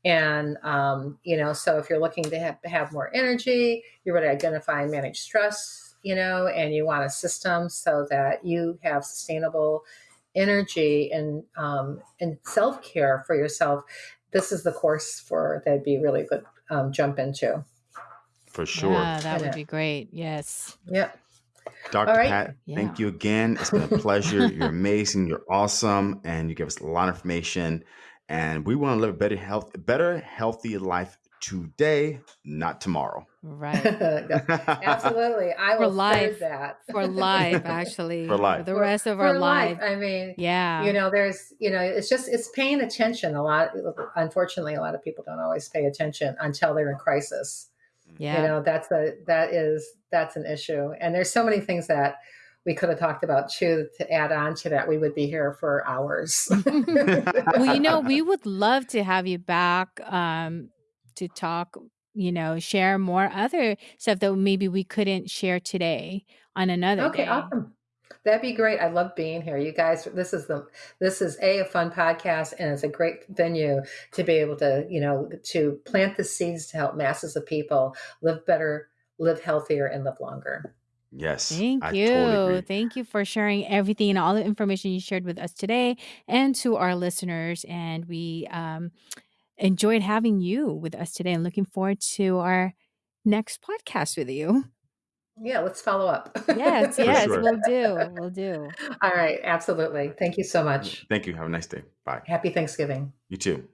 And, um, you know, so if you're looking to have, have more energy, you're ready to identify and manage stress, you know, and you want a system so that you have sustainable energy and, um, and self care for yourself, this is the course for that'd be really good um, jump into. for sure. Yeah, that would be great. Yes. yep. All Dr. right. Pat, Yeah. thank you again. It's been a [laughs] pleasure. You're amazing. You're awesome, and you give us a lot of information. And we want to live a better health, better, healthy life today, not tomorrow. Right. [laughs] [laughs] Absolutely. I For will third life. that. For life, actually. For For life. the rest of for our life. life. I mean, yeah. you know, there's, you know, it's just it's paying attention. A lot. Unfortunately, a lot of people don't always pay attention until they're in crisis. You Yeah. know, that's a that is that's an issue. And there's so many things that we could have talked about too to add on to that. We would be here for hours. [laughs] well, you know, [laughs] we would love to have you back um, to talk, you know, share more other stuff that maybe we couldn't share today on another Okay, day. awesome. That'd be great. I love being here. You guys, this is the this is a, a fun podcast and it's a great venue to be able to, you know, to plant the seeds to help masses of people live better, live healthier, and live longer. yes, Thank I you. totally agree. Thank you for sharing everything and all the information you shared with us today and to our listeners. And we um, enjoyed having you with us today and looking forward to our next podcast with you. Yeah, let's follow up. Yes, [laughs] yes, sure. we'll do. We'll do. All right, absolutely. Thank you so much. Thank you. Have a nice day. Bye. Happy Thanksgiving. You too.